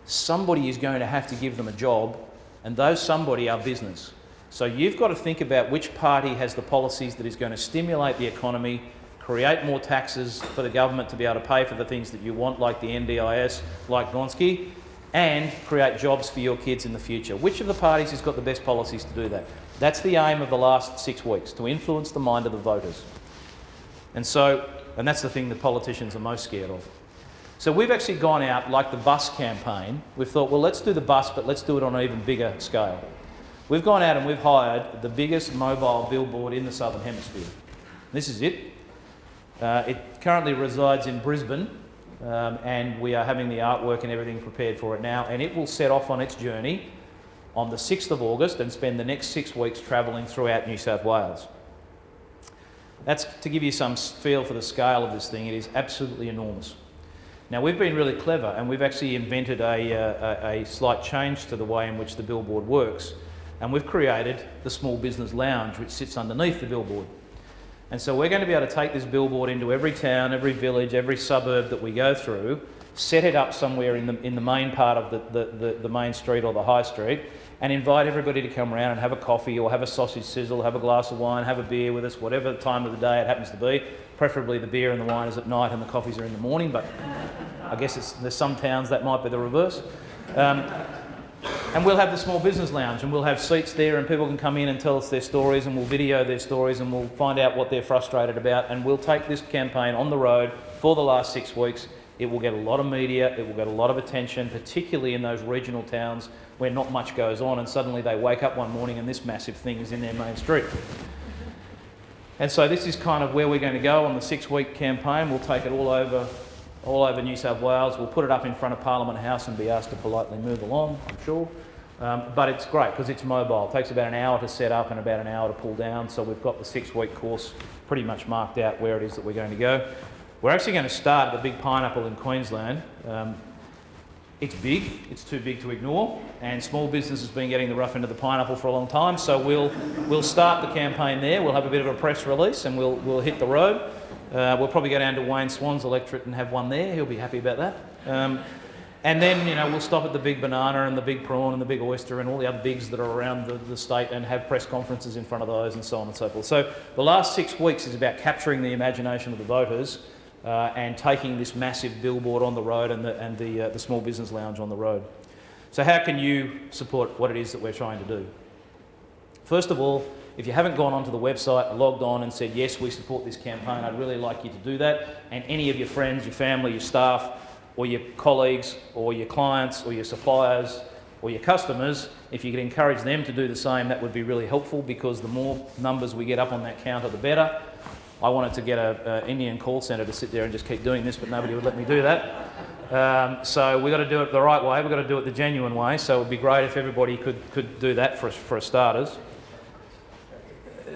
somebody is going to have to give them a job, and those somebody are business. So you've got to think about which party has the policies that is going to stimulate the economy, create more taxes for the government to be able to pay for the things that you want, like the NDIS, like Gonski, and create jobs for your kids in the future. Which of the parties has got the best policies to do that? That's the aim of the last six weeks, to influence the mind of the voters. And so, and that's the thing that politicians are most scared of. So we've actually gone out, like the bus campaign, we've thought, well, let's do the bus, but let's do it on an even bigger scale. We've gone out and we've hired the biggest mobile billboard in the Southern Hemisphere. This is it. Uh, it currently resides in Brisbane um, and we are having the artwork and everything prepared for it now and it will set off on its journey on the 6th of August and spend the next six weeks travelling throughout New South Wales. That's to give you some feel for the scale of this thing, it is absolutely enormous. Now we've been really clever and we've actually invented a, uh, a, a slight change to the way in which the billboard works and we've created the Small Business Lounge which sits underneath the billboard. And so we're going to be able to take this billboard into every town, every village, every suburb that we go through, set it up somewhere in the, in the main part of the, the, the, the main street or the high street, and invite everybody to come around and have a coffee or have a sausage sizzle, have a glass of wine, have a beer with us, whatever time of the day it happens to be. Preferably the beer and the wine is at night and the coffees are in the morning, but I guess it's, there's some towns that might be the reverse. Um, and we'll have the small business lounge and we'll have seats there and people can come in and tell us their stories and we'll video their stories and we'll find out what they're frustrated about and we'll take this campaign on the road for the last six weeks. It will get a lot of media, it will get a lot of attention, particularly in those regional towns where not much goes on and suddenly they wake up one morning and this massive thing is in their main street. And so this is kind of where we're going to go on the six-week campaign. We'll take it all over, all over New South Wales. We'll put it up in front of Parliament House and be asked to politely move along, I'm sure. Um, but it's great because it's mobile. It takes about an hour to set up and about an hour to pull down. So we've got the six-week course pretty much marked out where it is that we're going to go. We're actually going to start at the Big Pineapple in Queensland. Um, it's big, it's too big to ignore, and small business has been getting the rough end of the pineapple for a long time. So we'll we'll start the campaign there. We'll have a bit of a press release, and we'll we'll hit the road. Uh, we'll probably go down to Wayne Swan's electorate and have one there. He'll be happy about that. Um, and then, you know, we'll stop at the big banana and the big prawn and the big oyster and all the other bigs that are around the, the state and have press conferences in front of those and so on and so forth. So the last six weeks is about capturing the imagination of the voters and taking this massive billboard on the road and the, and the, uh, the small business lounge on the road. So how can you support what it is that we're trying to do? First of all, if you haven't gone onto the website, logged on and said, yes, we support this campaign, I'd really like you to do that. And any of your friends, your family, your staff, or your colleagues, or your clients, or your suppliers, or your customers, if you could encourage them to do the same, that would be really helpful because the more numbers we get up on that counter, the better. I wanted to get an Indian call centre to sit there and just keep doing this, but nobody would let me do that. Um, so we've got to do it the right way, we've got to do it the genuine way, so it would be great if everybody could, could do that for, for starters.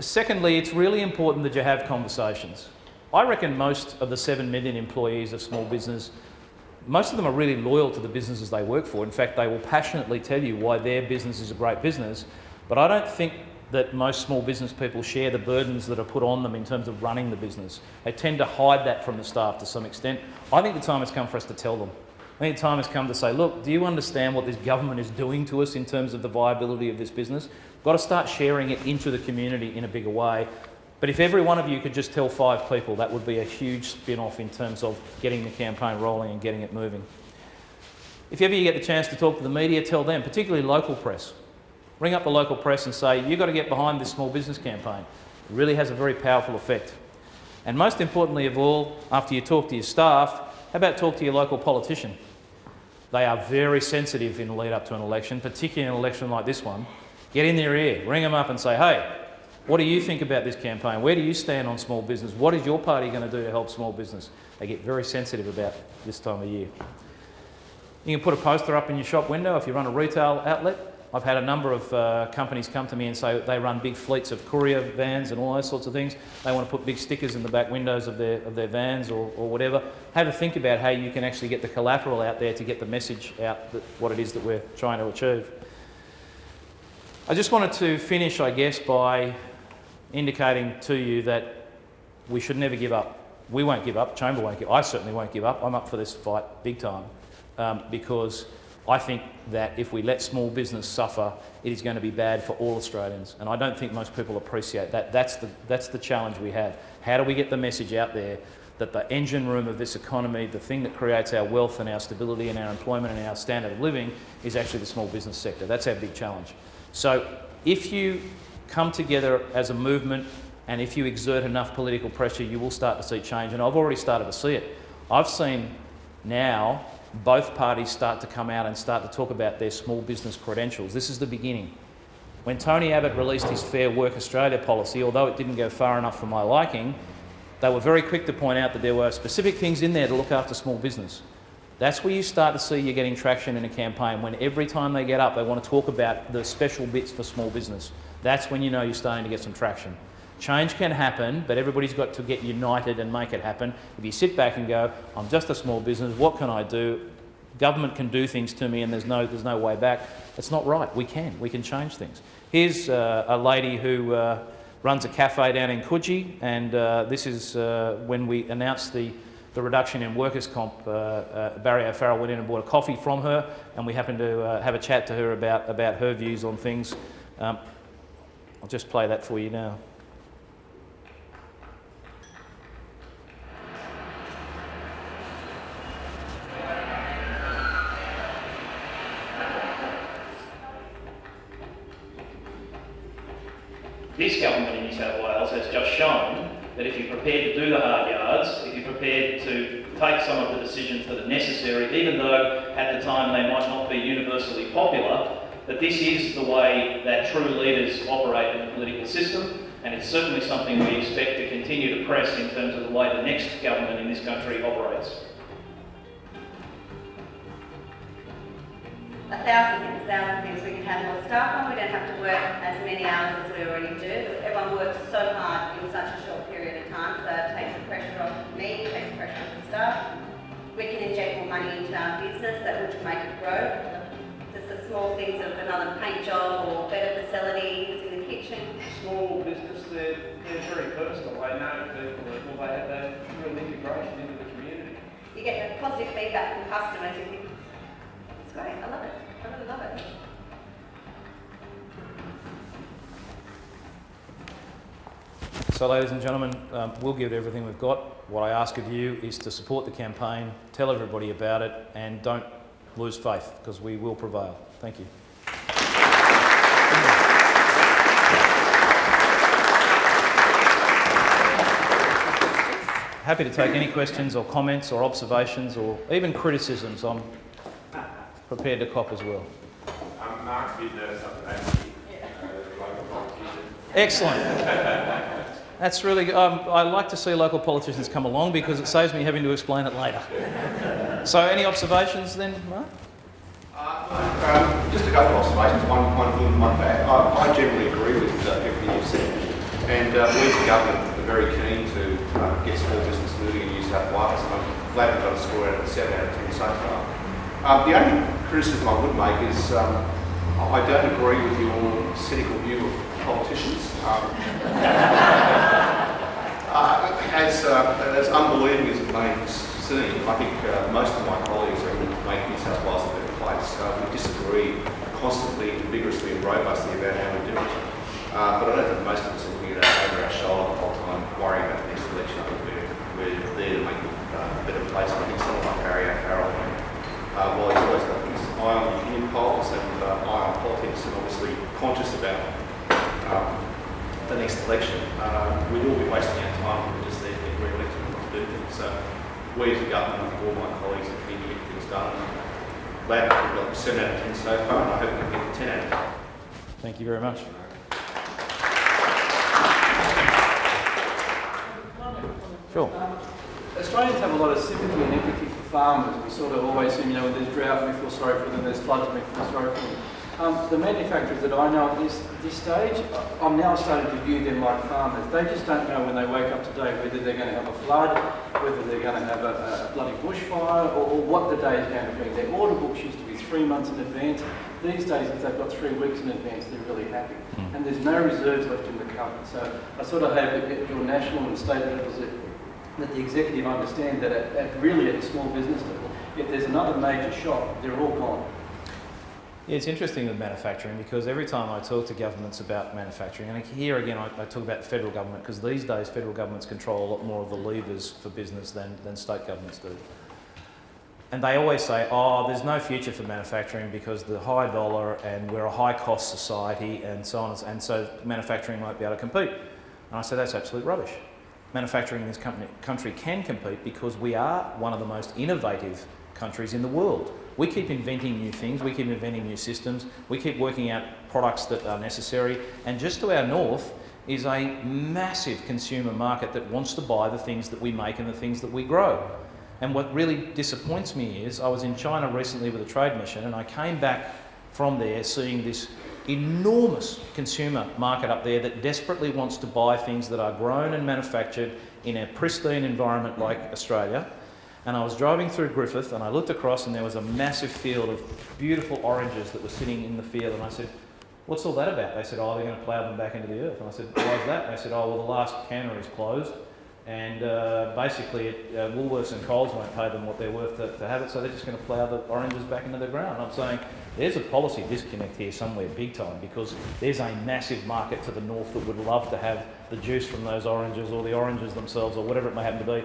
Secondly, it's really important that you have conversations. I reckon most of the 7 million employees of small business, most of them are really loyal to the businesses they work for. In fact, they will passionately tell you why their business is a great business. But I don't think that most small business people share the burdens that are put on them in terms of running the business. They tend to hide that from the staff to some extent. I think the time has come for us to tell them. I think the time has come to say, look, do you understand what this government is doing to us in terms of the viability of this business? We've got to start sharing it into the community in a bigger way. But if every one of you could just tell five people, that would be a huge spin-off in terms of getting the campaign rolling and getting it moving. If ever you get the chance to talk to the media, tell them, particularly local press. Ring up the local press and say, you've got to get behind this small business campaign. It really has a very powerful effect. And most importantly of all, after you talk to your staff, how about talk to your local politician? They are very sensitive in the lead up to an election, particularly an election like this one. Get in their ear, ring them up and say, hey, what do you think about this campaign? Where do you stand on small business? What is your party going to do to help small business? They get very sensitive about this time of year. You can put a poster up in your shop window if you run a retail outlet. I've had a number of uh, companies come to me and say they run big fleets of courier vans and all those sorts of things. They want to put big stickers in the back windows of their, of their vans or, or whatever. Have a think about how you can actually get the collateral out there to get the message out that what it is that we're trying to achieve. I just wanted to finish, I guess, by indicating to you that we should never give up. We won't give up, Chamber won't give I certainly won't give up. I'm up for this fight big time um, because I think that if we let small business suffer, it is going to be bad for all Australians. And I don't think most people appreciate that. That's the, that's the challenge we have. How do we get the message out there that the engine room of this economy, the thing that creates our wealth and our stability and our employment and our standard of living is actually the small business sector. That's our big challenge. So if you come together as a movement and if you exert enough political pressure, you will start to see change. And I've already started to see it. I've seen now both parties start to come out and start to talk about their small business credentials. This is the beginning. When Tony Abbott released his Fair Work Australia policy, although it didn't go far enough for my liking, they were very quick to point out that there were specific things in there to look after small business. That's where you start to see you're getting traction in a campaign, when every time they get up, they want to talk about the special bits for small business. That's when you know you're starting to get some traction. Change can happen, but everybody's got to get united and make it happen. If you sit back and go, I'm just a small business, what can I do? Government can do things to me and there's no, there's no way back. It's not right. We can. We can change things. Here's uh, a lady who uh, runs a cafe down in Coogee, and uh, this is uh, when we announced the, the reduction in workers' comp. Uh, uh, Barry O'Farrell went in and bought a coffee from her, and we happened to have a chat to her about, about her views on things. Um, I'll just play that for you now. This government in New South Wales has just shown that if you're prepared to do the hard yards, if you're prepared to take some of the decisions that are necessary, even though at the time they might not be this is the way that true leaders operate in the political system. And it's certainly something we expect to continue to press in terms of the way the next government in this country operates. A thousand things, a thousand things we can have more staff on. We don't have to work as many hours as we already do. Everyone works so hard in such a short period of time, so it takes the pressure off me, it takes pressure off the staff. We can inject more money into our business that would make it grow. Just the small things of another paint job or better facilities in the kitchen. small business, they're, they're very personal. They know people, that- they have that real integration into the community. You get the positive feedback from customers, you think, it's great, I love it, I really love it. So, ladies and gentlemen, um, we'll give it everything we've got. What I ask of you is to support the campaign, tell everybody about it, and don't lose faith because we will prevail. Thank you. Happy to take any questions or comments or observations or even criticisms. I'm prepared to cop as well. I'm Mark Saturday, uh, local. Excellent. That's really good. Um, I like to see local politicians come along because it saves me having to explain it later. So, any observations then, Mark? Just a couple of observations, one, one good and one bad. I, I generally agree with uh, everything you've said. And uh, we as a government are very keen to uh, get small business moving in New South Wales. And I'm glad we've got a score out of 7 out of 10 so far. Um, the only criticism I would make is um, I don't agree with your cynical view of politicians. Um, uh, as, uh, as unbelieving as it may seem, I think uh, most of my colleagues are make New South Wales. Uh, we disagree constantly, vigorously and robustly about how we do it. Uh, but I don't think most of us are looking at over our shoulder the whole time, worrying about the next election. I think we're, we're there to make uh, a better place. And I think someone like Barry O'Farrell, uh, while he's always got his eye on the opinion polls and uh, eye on politics and obviously conscious about um, the next election, uh, we'd all be wasting our time if we're just there to get re-elected and not do things. So we as a government, think all my colleagues are keen to get things done. Glad that we've got 7 out of 10 so far and I hope we can get 10 out of 10. Thank you very much. Sure. Australians have a lot of sympathy and empathy for farmers. We sort of always seem, you know, when there's drought, we feel sorry for them, there's floods, we feel sorry for them. Um, the manufacturers that I know at this, this stage, I'm now starting to view them like farmers. They just don't know when they wake up today whether they're going to have a flood, whether they're going to have a, a bloody bushfire, or, or what the day is going to be. Their order books used to be three months in advance. These days, if they've got three weeks in advance, they're really happy. And there's no reserves left in the cupboard. So I sort of hope that at your national and state levels that that the executive understand that at, at really at the small business level, if there's another major shock, they're all gone. It's interesting with manufacturing because every time I talk to governments about manufacturing, and here again I, I talk about the federal government because these days federal governments control a lot more of the levers for business than, than state governments do. And they always say, oh, there's no future for manufacturing because the high dollar and we're a high cost society and so on, and so manufacturing won't be able to compete. And I say that's absolute rubbish. Manufacturing in this company, country can compete because we are one of the most innovative countries in the world. We keep inventing new things, we keep inventing new systems, we keep working out products that are necessary, and just to our north is a massive consumer market that wants to buy the things that we make and the things that we grow. And what really disappoints me is I was in China recently with a trade mission and I came back from there seeing this enormous consumer market up there that desperately wants to buy things that are grown and manufactured in a pristine environment like Australia. And I was driving through Griffith and I looked across and there was a massive field of beautiful oranges that were sitting in the field and I said, what's all that about? They said, oh, they're going to plough them back into the earth. And I said, why is that? They said, oh, well, the last cannery is closed and uh, basically it, uh, Woolworths and Coles won't pay them what they're worth to, to have it, so they're just going to plough the oranges back into the ground. I'm saying there's a policy disconnect here somewhere big time because there's a massive market to the north that would love to have the juice from those oranges or the oranges themselves or whatever it may happen to be.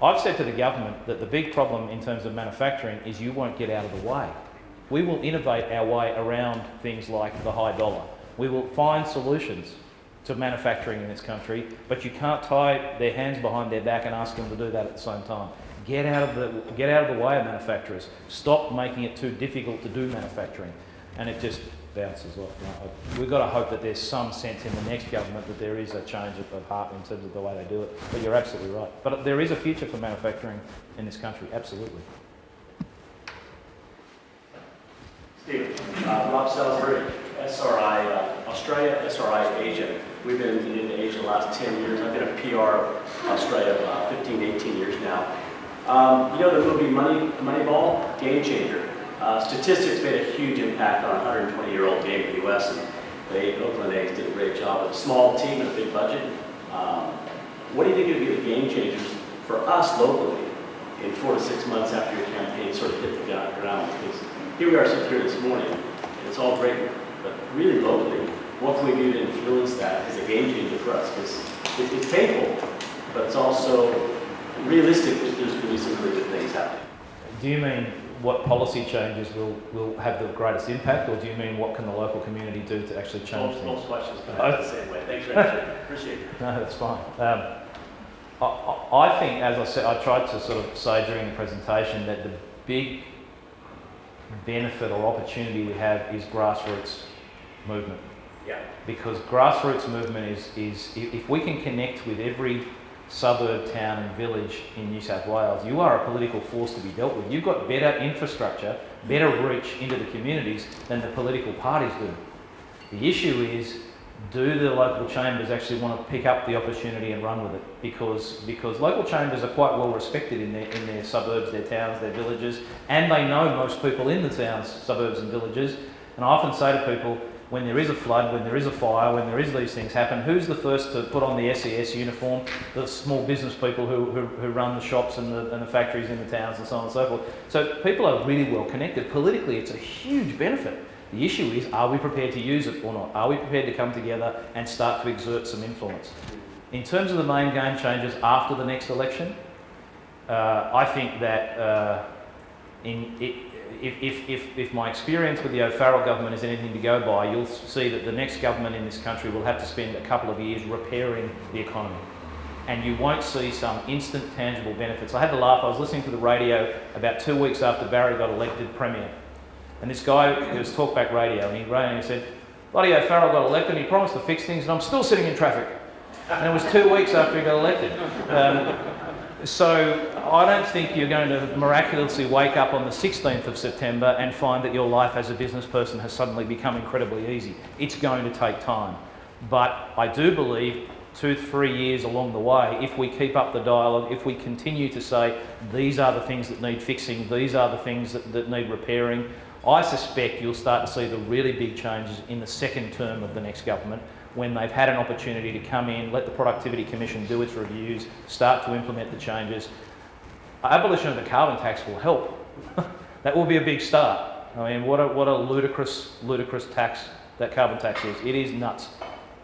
I've said to the government that the big problem in terms of manufacturing is you won't get out of the way. We will innovate our way around things like the high dollar. We will find solutions to manufacturing in this country, but you can't tie their hands behind their back and ask them to do that at the same time. Get out of the, get out of the way of manufacturers. Stop making it too difficult to do manufacturing. And it just, bounces off. We've got to hope that there's some sense in the next government that there is a change of, of heart in terms of the way they do it. But you're absolutely right. But there is a future for manufacturing in this country, absolutely. Steve, uh, Rob Salisbury, SRI uh, Australia, SRI Asia. We've been in Asia the last 10 years. I've been a PR Australia uh, 15, 18 years now. Um, you know the movie Money, Moneyball? Game Changer. Uh, statistics made a huge impact on a 120-year-old game in the U.S. and the Oakland A's did a great job with a small team and a big budget. Um, what do you think would be the game changers for us locally in four to six months after your campaign sort of hit the ground? Because here we are sitting here this morning, and it's all great, but really locally, what can we do to influence that as a game changer for us? Because it, it's painful, but it's also realistic that there's going to be some really good things happening. Do you mean what policy changes will, will have the greatest impact, or do you mean what can the local community do to actually change Both, things? both questions come out the same way. Thanks. Appreciate it. No, that's fine. Um, I, I think, as I said, I tried to sort of say during the presentation that the big benefit or opportunity we have is grassroots movement. Yeah. Because grassroots movement is, is if we can connect with every suburb, town and village in New South Wales, you are a political force to be dealt with. You've got better infrastructure, better reach into the communities than the political parties do. The issue is, do the local chambers actually want to pick up the opportunity and run with it? Because, because local chambers are quite well respected in their, in their suburbs, their towns, their villages, and they know most people in the towns, suburbs and villages. And I often say to people, when there is a flood, when there is a fire, when there is these things happen, who's the first to put on the SES uniform? The small business people who, who, who run the shops and the, and the factories in the towns and so on and so forth. So people are really well connected. Politically, it's a huge benefit. The issue is, are we prepared to use it or not? Are we prepared to come together and start to exert some influence? In terms of the main game changes after the next election, uh, I think that uh, in, it, if, if, if, if my experience with the O'Farrell government is anything to go by, you'll see that the next government in this country will have to spend a couple of years repairing the economy. And you won't see some instant tangible benefits. I had to laugh. I was listening to the radio about two weeks after Barry got elected Premier. And this guy, it was Talkback Radio, and he rang and he said, Bloody O'Farrell got elected and he promised to fix things, and I'm still sitting in traffic. And it was two weeks after he got elected. Um, so I don't think you're going to miraculously wake up on the 16th of September and find that your life as a business person has suddenly become incredibly easy. It's going to take time. But I do believe two, three years along the way, if we keep up the dialogue, if we continue to say these are the things that need fixing, these are the things that, that need repairing, I suspect you'll start to see the really big changes in the second term of the next government when they've had an opportunity to come in, let the Productivity Commission do its reviews, start to implement the changes. Abolition of the carbon tax will help. that will be a big start. I mean, what a, what a ludicrous, ludicrous tax that carbon tax is. It is nuts.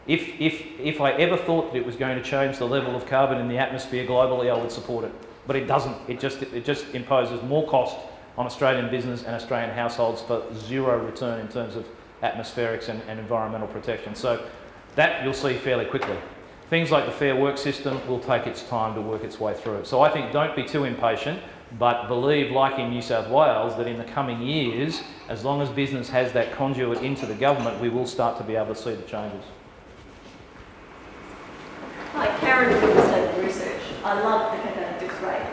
If, if, if I ever thought that it was going to change the level of carbon in the atmosphere globally, I would support it. But it doesn't. It just, it just imposes more cost on Australian business and Australian households for zero return in terms of atmospherics and, and environmental protection. So that you'll see fairly quickly. Things like the Fair Work system will take its time to work its way through. So I think don't be too impatient, but believe, like in New South Wales, that in the coming years, as long as business has that conduit into the government, we will start to be able to see the changes. Hi, Karen from State Research. I love the competitive rate.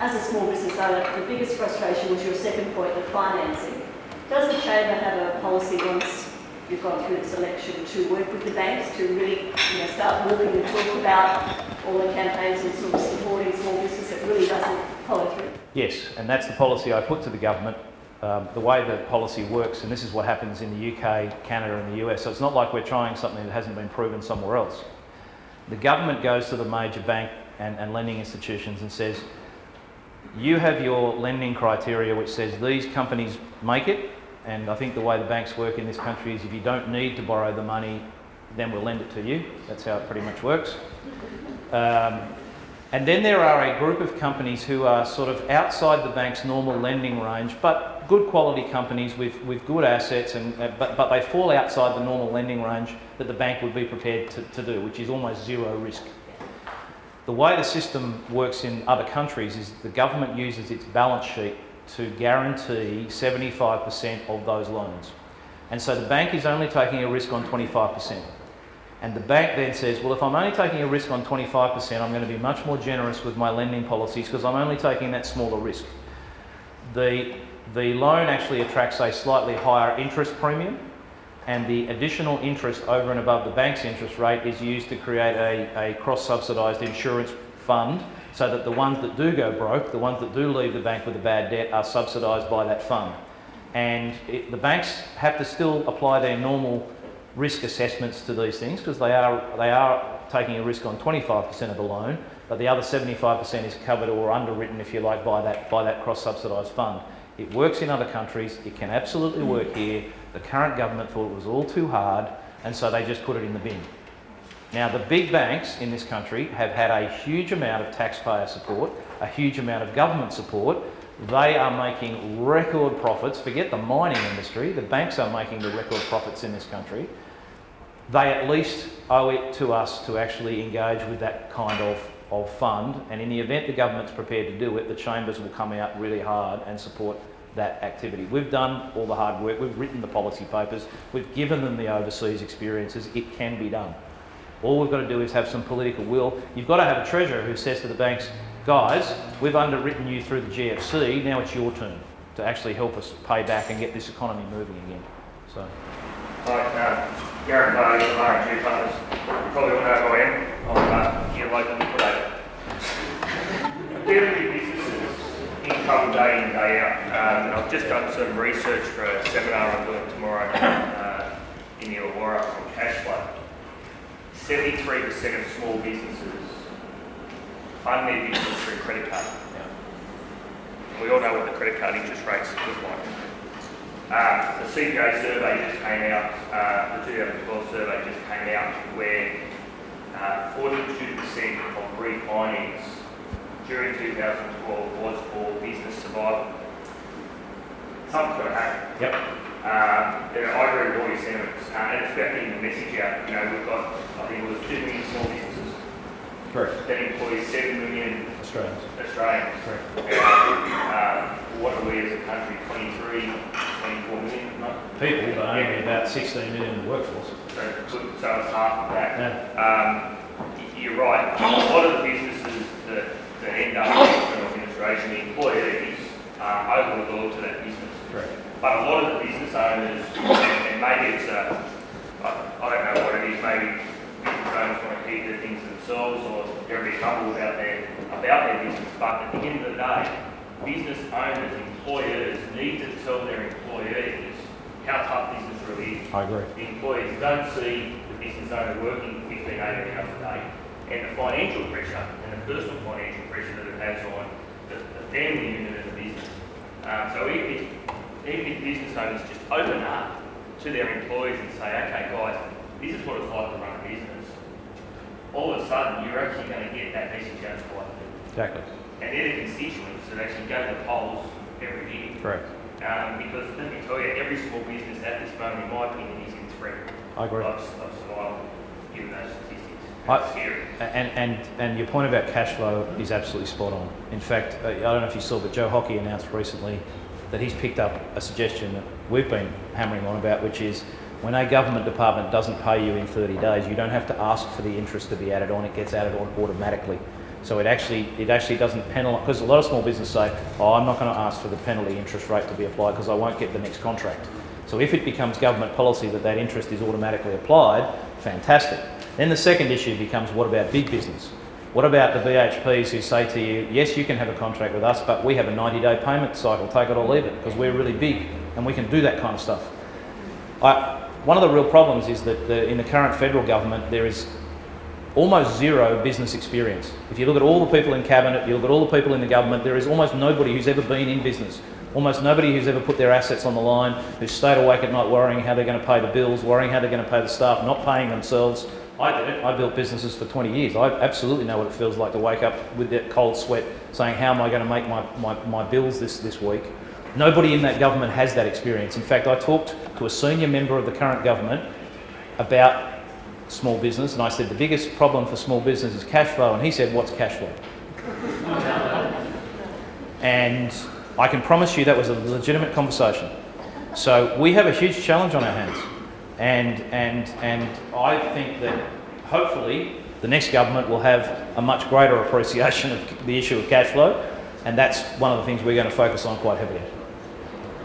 As a small business owner, the biggest frustration was your second point, the financing. Does the Chamber have a policy once you've gone through this election to work with the banks to really you know, start walking and talk about all the campaigns and sort of supporting small business that really doesn't follow through? Yes, and that's the policy I put to the government. Um, the way the policy works, and this is what happens in the UK, Canada, and the US. So it's not like we're trying something that hasn't been proven somewhere else. The government goes to the major bank and, and lending institutions and says, you have your lending criteria which says these companies make it, and I think the way the banks work in this country is if you don't need to borrow the money, then we'll lend it to you. That's how it pretty much works. Um, and then there are a group of companies who are sort of outside the bank's normal lending range, but good quality companies with, with good assets, and, uh, but, but they fall outside the normal lending range that the bank would be prepared to, to do, which is almost zero risk. The way the system works in other countries is the government uses its balance sheet to guarantee 75% of those loans. And so the bank is only taking a risk on 25%. And the bank then says, well, if I'm only taking a risk on 25%, I'm going to be much more generous with my lending policies because I'm only taking that smaller risk. The, the loan actually attracts a slightly higher interest premium and the additional interest over and above the bank's interest rate is used to create a, a cross-subsidised insurance fund so that the ones that do go broke, the ones that do leave the bank with a bad debt are subsidised by that fund. And it, the banks have to still apply their normal risk assessments to these things because they are, they are taking a risk on 25% of the loan, but the other 75% is covered or underwritten, if you like, by that, by that cross-subsidised fund. It works in other countries, it can absolutely work here. The current government thought it was all too hard, and so they just put it in the bin. Now, the big banks in this country have had a huge amount of taxpayer support, a huge amount of government support. They are making record profits. Forget the mining industry, the banks are making the record profits in this country. They at least owe it to us to actually engage with that kind of, of fund. And in the event the government's prepared to do it, the chambers will come out really hard and support that activity. We've done all the hard work, we've written the policy papers, we've given them the overseas experiences, it can be done. All we've got to do is have some political will. You've got to have a treasurer who says to the banks, guys, we've underwritten you through the GFC, now it's your turn to actually help us pay back and get this economy moving again. So. Hi, uh, Gareth Barty from RNG Partners. You probably all know who I am. I'm uh, your local liquidator. Dealing with businesses in trouble day in, day out. Um, and I've just done some research for a seminar I'm doing tomorrow uh, in the Illawarra on cash flow. 73% of small businesses fund their business through credit card. We all know what the credit card interest rates look like. Uh, the CPA survey just came out, uh, the 2012 survey just came out where 42% of refinance during 2012 was for business survival. Something's got to happen. Yep. Um, you know, I agree with all your sentiments, uh, and it's about getting the message out. You know, we've got, I think it was 2 million small businesses Correct. that employ 7 million Australians. Australians. Correct. Uh, what are we as a country? 23, 24 million? No? People, but only about 16 million in the workforce. So, so it's half of that. Yeah. Um, you're right. A lot of the businesses that, that end up in administration, the employees are overlooked to that business. Correct. But a lot of the business owners, and maybe it's a, I, don't know what it is, maybe business owners want to keep their things themselves or they're a bit humble about their, about their business. But at the end of the day, business owners, employers need to tell their employees how tough business really is. I agree. The employees don't see the business owner working 15, 18 hours a day. And the financial pressure and the personal financial pressure that it has on the, the family unit of the business. Um, so even if, even if business owners just open up to their employees and say, okay guys, this is what it's like to run a business, all of a sudden you're actually going to get that message out to quite a bit. Exactly. And they're the constituents that actually go to the polls every year. Correct. Um, because let me tell you, every small business at this moment, in my opinion, is in threat I agree. of, of survival, given those statistics. I-. And, and, and your point about cash flow is absolutely spot on. In fact, I don't know if you saw, but Joe Hockey announced recently that he's picked up a suggestion that we've been hammering on about, which is when a government department doesn't pay you in 30 days, you don't have to ask for the interest to be added on, it gets added on automatically. So it actually, it actually doesn't penalise, because a lot of small businesses say, oh, I'm not going to ask for the penalty interest rate to be applied because I won't get the next contract. So if it becomes government policy that that interest is automatically applied, fantastic. Then the second issue becomes what about big business? What about the BHPs who say to you, yes, you can have a contract with us, but we have a 90 day payment cycle, take it or leave it, because we're really big and we can do that kind of stuff. I, one of the real problems is that the, in the current federal government, there is almost zero business experience. If you look at all the people in cabinet, you look at all the people in the government, there is almost nobody who's ever been in business. Almost nobody who's ever put their assets on the line, who's stayed awake at night worrying how they're going to pay the bills, worrying how they're going to pay the staff, not paying themselves. I did it. I built businesses for 20 years. I absolutely know what it feels like to wake up with that cold sweat saying, how am I going to make my, my, my bills this, this week? Nobody in that government has that experience. In fact, I talked to a senior member of the current government about small business and I said, the biggest problem for small business is cash flow. And he said, what's cash flow? and I can promise you that was a legitimate conversation. So we have a huge challenge on our hands. And, and, and I think that hopefully the next government will have a much greater appreciation of the issue of cash flow. And that's one of the things we're going to focus on quite heavily.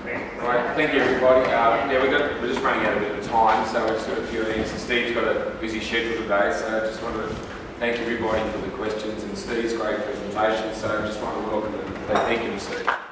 Right, thank you everybody. Uh, yeah, we got, we're just running out a bit of time, so we've just got a few things. Steve's got a busy schedule today, so I just wanted to thank everybody for the questions and Steve's great presentation. So I just want to welcome and thank you Steve.